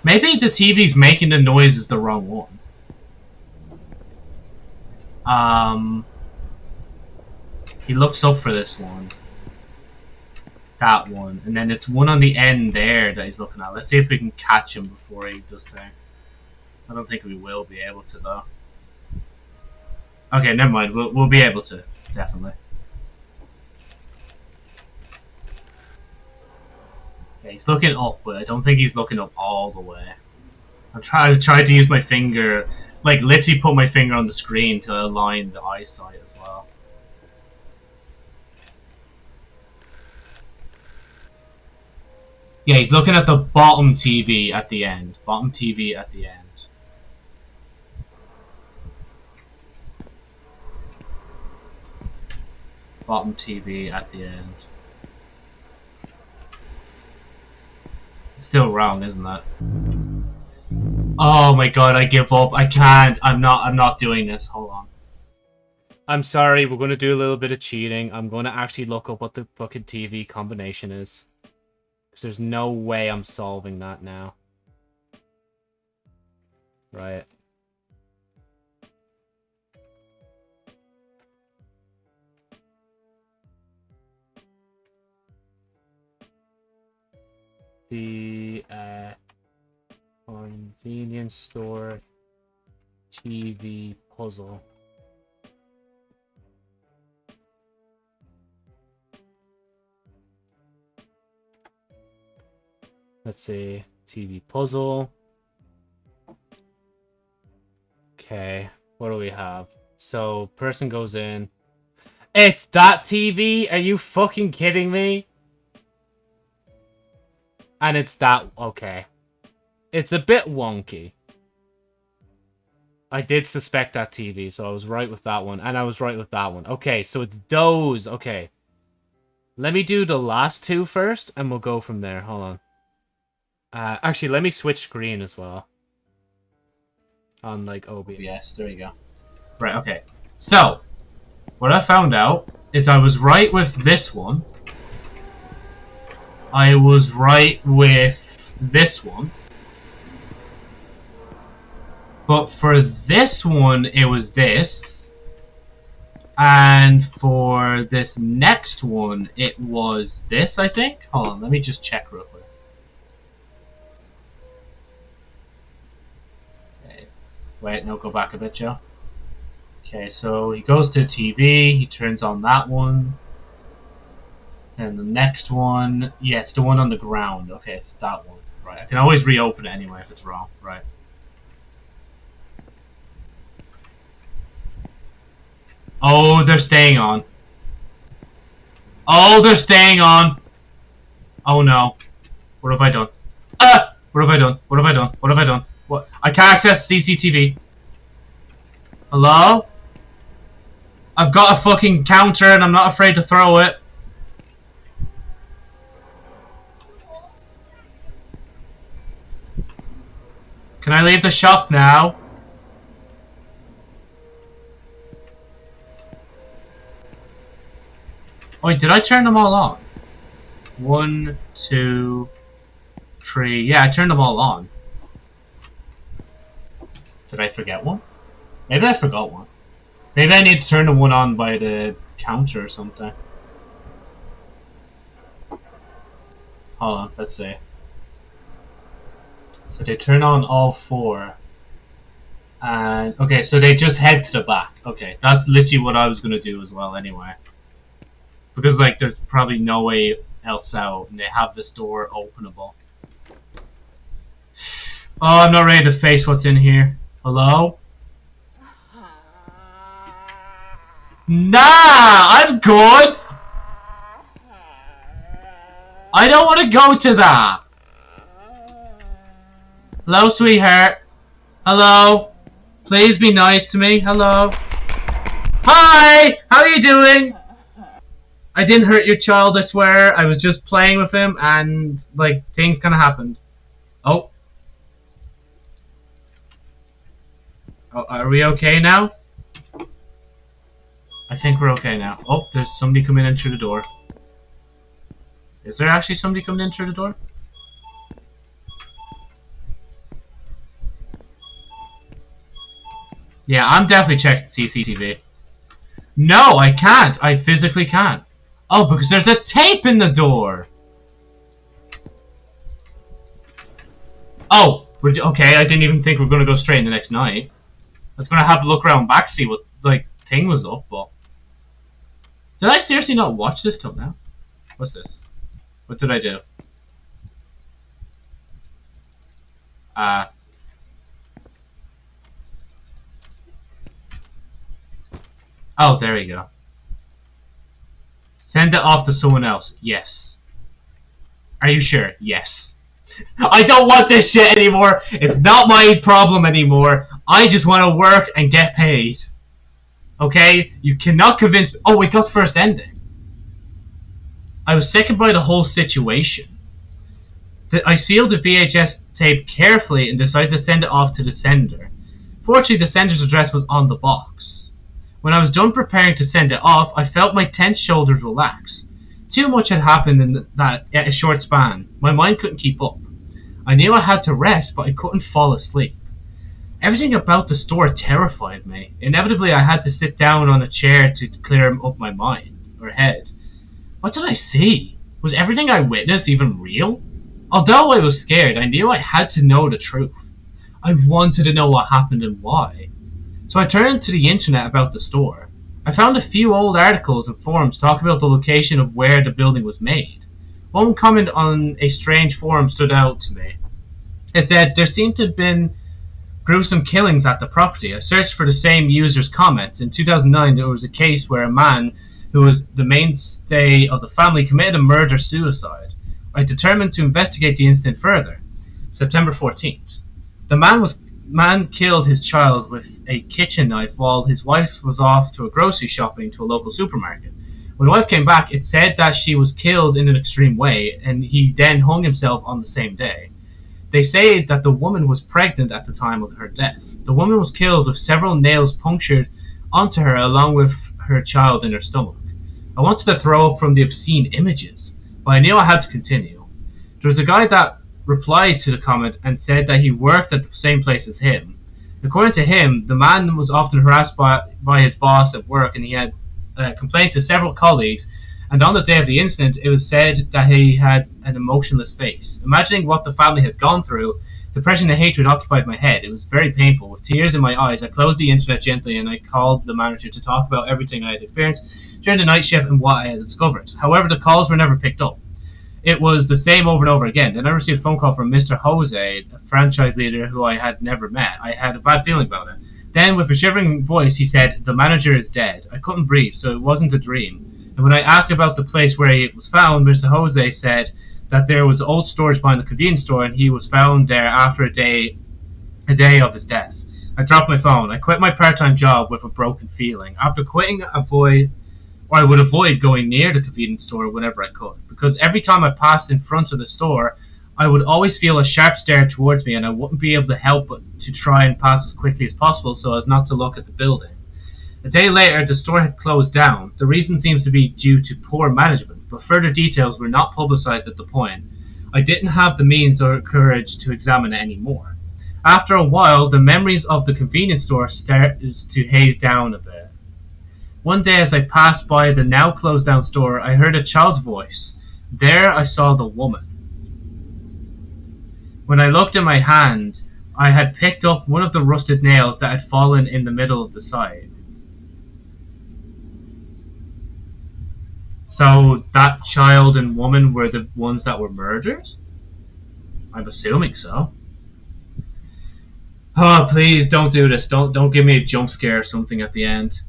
Maybe the TV's making the noise is the wrong one. Um, he looks up for this one. That one. And then it's one on the end there that he's looking at. Let's see if we can catch him before he does that. I don't think we will be able to, though. Okay, never mind. We'll, we'll be able to definitely. Yeah, he's looking up, but I don't think he's looking up all the way. Trying to try to use my finger, like literally put my finger on the screen to align the eyesight as well. Yeah, he's looking at the bottom TV at the end. Bottom TV at the end. Bottom TV at the end. Still wrong, isn't that? Oh my god, I give up. I can't. I'm not I'm not doing this. Hold on. I'm sorry, we're to do a little bit of cheating. I'm to actually look up what the fucking TV combination is. Because there's no way I'm solving that now. Right. The uh, convenience store TV puzzle. Let's see. TV puzzle. Okay. What do we have? So, person goes in. It's that TV? Are you fucking kidding me? And it's that... Okay. It's a bit wonky. I did suspect that TV, so I was right with that one. And I was right with that one. Okay, so it's those. Okay. Let me do the last two first, and we'll go from there. Hold on. Uh, actually, let me switch screen as well. On, like, OBS. Yes, there you go. Right, okay. So, what I found out is I was right with this one. I was right with this one. But for this one, it was this. And for this next one, it was this, I think. Hold on, let me just check real quick. Okay. Wait, no, go back a bit, Joe. Okay, so he goes to TV, he turns on that one. And the next one, yeah, it's the one on the ground. Okay, it's that one. Right, I can always reopen it anyway if it's wrong. Right. Oh, they're staying on. Oh, they're staying on. Oh no. What have I done? Ah! What have I done? What have I done? What have I done? What? I can't access CCTV. Hello? I've got a fucking counter and I'm not afraid to throw it. Can I leave the shop now? Wait, did I turn them all on? One, two, three. Yeah, I turned them all on. Did I forget one? Maybe I forgot one. Maybe I need to turn the one on by the counter or something. Hold on, let's see. So they turn on all four. And, okay, so they just head to the back. Okay, that's literally what I was to do as well anyway. Because, like, there's probably no way else out, and they have this door openable. Oh, I'm not ready to face what's in here. Hello? Nah, I'm good. I don't want to go to that. Hello, sweetheart. Hello. Please be nice to me. Hello. Hi! How are you doing? I didn't hurt your child, I swear. I was just playing with him and, like, things kind of happened. Oh. oh. Are we okay now? I think we're okay now. Oh, there's somebody coming in through the door. Is there actually somebody coming in through the door? Yeah, I'm definitely checking CCTV. No, I can't. I physically can't. Oh, because there's a tape in the door. Oh, okay. I didn't even think we are gonna go straight in the next night. I was gonna have a look around back, see what like thing was up, but did I seriously not watch this till now? What's this? What did I do? Uh, Oh, there you go. Send it off to someone else. Yes. Are you sure? Yes. I don't want this shit anymore. It's not my problem anymore. I just want to work and get paid. Okay? You cannot convince me. Oh, we got first ending. I was sickened by the whole situation. I sealed the VHS tape carefully and decided to send it off to the sender. Fortunately, the sender's address was on the box. When I was done preparing to send it off, I felt my tense shoulders relax. Too much had happened in that a short span. My mind couldn't keep up. I knew I had to rest, but I couldn't fall asleep. Everything about the store terrified me. Inevitably, I had to sit down on a chair to clear up my mind or head. What did I see? Was everything I witnessed even real? Although I was scared, I knew I had to know the truth. I wanted to know what happened and why. So I turned to the internet about the store. I found a few old articles and forums talking about the location of where the building was made. One comment on a strange forum stood out to me. It said there seemed to have been gruesome killings at the property. I searched for the same user's comments. In 2009, there was a case where a man who was the mainstay of the family committed a murder suicide. I determined to investigate the incident further. September 14th. The man was man killed his child with a kitchen knife while his wife was off to a grocery shopping to a local supermarket. When the wife came back, it said that she was killed in an extreme way, and he then hung himself on the same day. They say that the woman was pregnant at the time of her death. The woman was killed with several nails punctured onto her along with her child in her stomach. I wanted to throw up from the obscene images, but I knew I had to continue. There was a guy that replied to the comment and said that he worked at the same place as him. According to him, the man was often harassed by, by his boss at work and he had uh, complained to several colleagues and on the day of the incident, it was said that he had an emotionless face. Imagining what the family had gone through, depression and hatred occupied my head. It was very painful. With tears in my eyes, I closed the internet gently and I called the manager to talk about everything I had experienced during the night shift and what I had discovered. However, the calls were never picked up. It was the same over and over again. Then I received a phone call from Mr. Jose, a franchise leader who I had never met. I had a bad feeling about it. Then, with a shivering voice, he said, The manager is dead. I couldn't breathe, so it wasn't a dream. And when I asked about the place where it was found, Mr. Jose said that there was old storage behind the convenience store, and he was found there after a day, a day of his death. I dropped my phone. I quit my part-time job with a broken feeling. After quitting, avoid, or I would avoid going near the convenience store whenever I could, because every time I passed in front of the store, I would always feel a sharp stare towards me, and I wouldn't be able to help but to try and pass as quickly as possible so as not to look at the building. A day later, the store had closed down. The reason seems to be due to poor management, but further details were not publicized at the point. I didn't have the means or courage to examine it anymore. After a while, the memories of the convenience store started to haze down a bit. One day, as I passed by the now closed down store, I heard a child's voice. There I saw the woman. When I looked at my hand, I had picked up one of the rusted nails that had fallen in the middle of the side. So that child and woman were the ones that were murdered? I'm assuming so. Oh, please don't do this. Don't don't give me a jump scare or something at the end.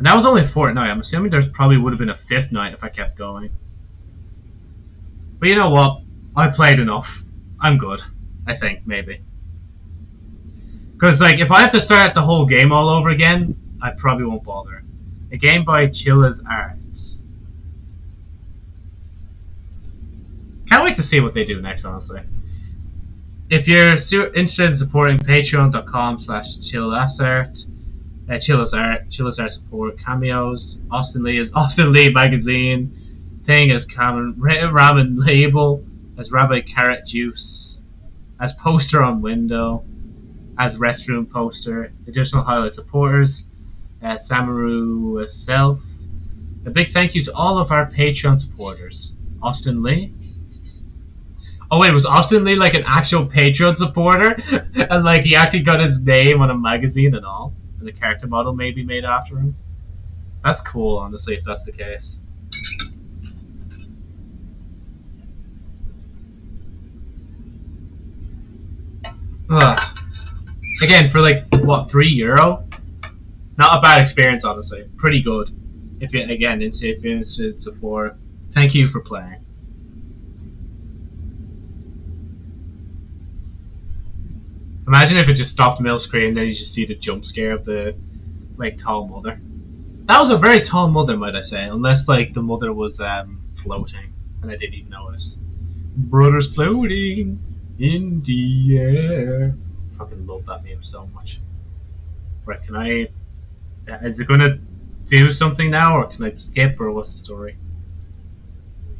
And that was only fourth night. I'm assuming there's probably would have been a fifth night if I kept going. But you know what? I played enough. I'm good. I think, maybe. Because, like, if I have to start the whole game all over again, I probably won't bother. A game by Chilla's Art. Can't wait to see what they do next, honestly. If you're interested in supporting patreon.com slash chillasart, uh, Chilla's Art, Chilla's Art support, cameos, Austin Lee is Austin Lee magazine, thing as common Ramen label, as Rabbi Carrot Juice, as poster on window, as restroom poster, additional highlight supporters, uh, Samaru self. A big thank you to all of our Patreon supporters. Austin Lee. Oh wait, was Austin Lee like an actual Patreon supporter? and like he actually got his name on a magazine and all? And the character model may be made after him? That's cool, honestly, if that's the case. Ugh. Again, for like what three euro, not a bad experience, honestly. Pretty good. If you again, into, if you're interested support, Thank you for playing. Imagine if it just stopped middle screen, then you just see the jump scare of the like tall mother. That was a very tall mother, might I say, unless like the mother was um, floating and I didn't even notice. Brothers floating in the air. Fucking love that meme so much. Right, can I? Is it gonna do something now, or can I skip, or what's the story?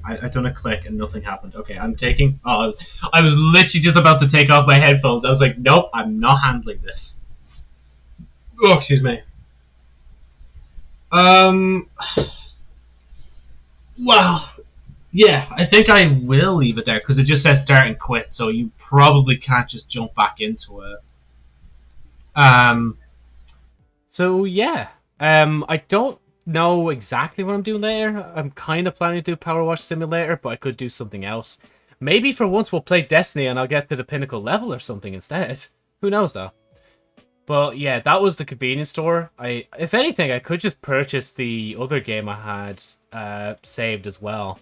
I, I done a click and nothing happened. Okay, I'm taking. Oh, I was literally just about to take off my headphones. I was like, nope, I'm not handling this. Oh, excuse me. Um. Well, yeah, I think I will leave it there because it just says start and quit, so you probably can't just jump back into it. Um. So yeah, um, I don't know exactly what I'm doing later. I'm kind of planning to do Power Wash Simulator, but I could do something else. Maybe for once we'll play Destiny and I'll get to the pinnacle level or something instead. Who knows though. But yeah, that was the convenience store. I, if anything, I could just purchase the other game I had uh, saved as well.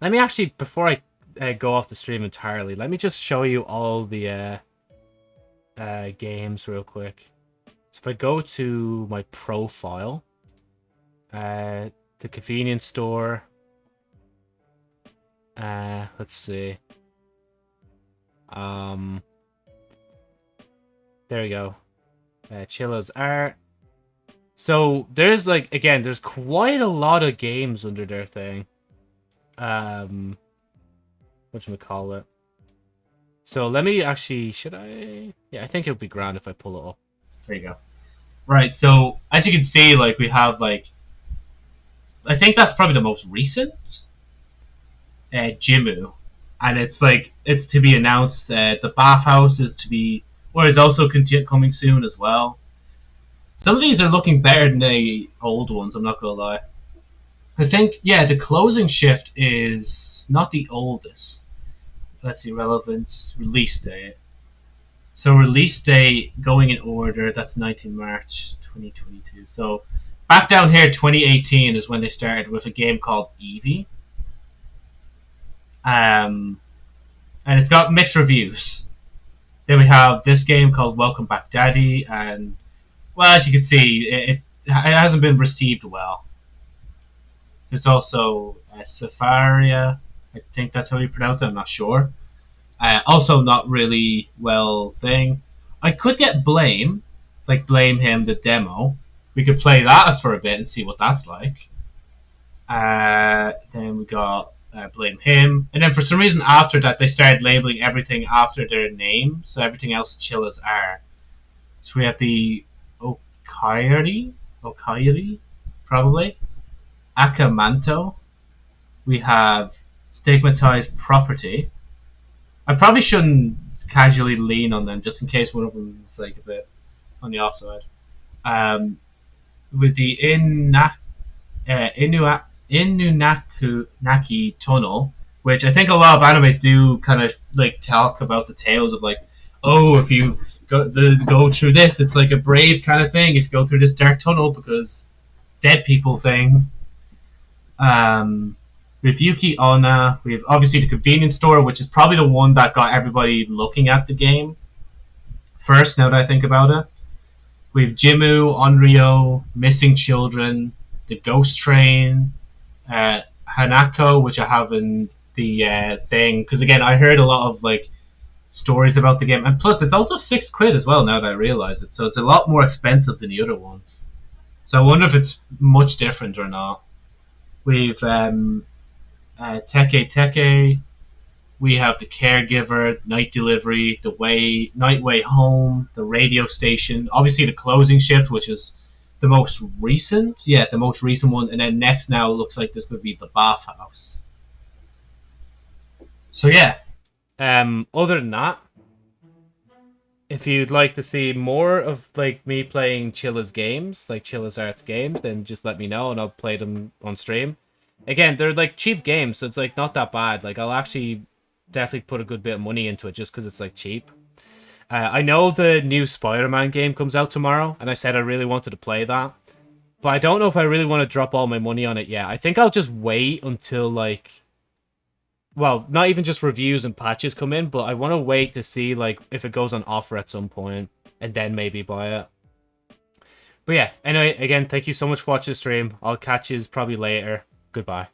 Let me actually, before I uh, go off the stream entirely, let me just show you all the uh, uh, games real quick. If I go to my profile, uh, the convenience store, uh, let's see. Um, there we go. Uh, Chilla's art. So there's like again, there's quite a lot of games under their thing. Um, what we call it? So let me actually, should I? Yeah, I think it would be grand if I pull it up. There you go. Right. So as you can see, like we have like, I think that's probably the most recent. Uh, Jimu, and it's like it's to be announced. Uh, the bathhouse is to be or is also conti- coming soon as well. Some of these are looking better than the old ones. I'm not gonna lie. I think yeah, the closing shift is not the oldest. Let's see, relevance release date. So release date going in order. That's 19 March 2022. So back down here, 2018 is when they started with a game called Evie. Um, and it's got mixed reviews. Then we have this game called Welcome Back Daddy, and well, as you can see, it, it, it hasn't been received well. There's also uh, Safaria. I think that's how you pronounce it. I'm not sure. Uh, also, not really well thing. I could get Blame, like Blame Him, the demo. We could play that for a bit and see what that's like. Uh, then we got uh, blame him. And then for some reason after that, they started labeling everything after their name, so everything else chill Chillas are. So we have the Okaeri, Okaeri, probably. Aka Manto. We have stigmatized property. I probably shouldn't casually lean on them just in case one of them is like a bit on the offside. Um, with the Inna, uh, Inuak Innunaku Naki Tunnel, which I think a lot of animes do kind of like talk about the tales of like, oh, if you go the go through this, it's like a brave kind of thing. If you go through this dark tunnel because dead people thing. Um, with Yuki Onna, we have obviously the convenience store, which is probably the one that got everybody looking at the game first. Now that I think about it, we have Jimu, Onryo, Missing Children, the Ghost Train, uh, Hanako, which I have in the uh, thing, because again, I heard a lot of like stories about the game, and plus it's also six quid as well. Now that I realize it, so it's a lot more expensive than the other ones. So I wonder if it's much different or not. We've um, uh, Teke Teke. We have the caregiver, night delivery, the way night way home, the radio station. Obviously, the closing shift, which is the most recent, yeah, the most recent one, and then next now looks like there's going to be the bathhouse. So yeah. Um. Other than that, if you'd like to see more of like me playing Chilla's games, like Chilla's Arts games, then just let me know and I'll play them on stream. Again, they're like cheap games, so it's like not that bad. Like I'll actually definitely put a good bit of money into it just because it's like cheap. Uh, I know the new Spider-Man game comes out tomorrow, and I said I really wanted to play that. But I don't know if I really want to drop all my money on it yet. I think I'll just wait until, like... Well, not even just reviews and patches come in, but I want to wait to see, like, if it goes on offer at some point, and then maybe buy it. But yeah, anyway, again, thank you so much for watching the stream. I'll catch you probably later. Goodbye.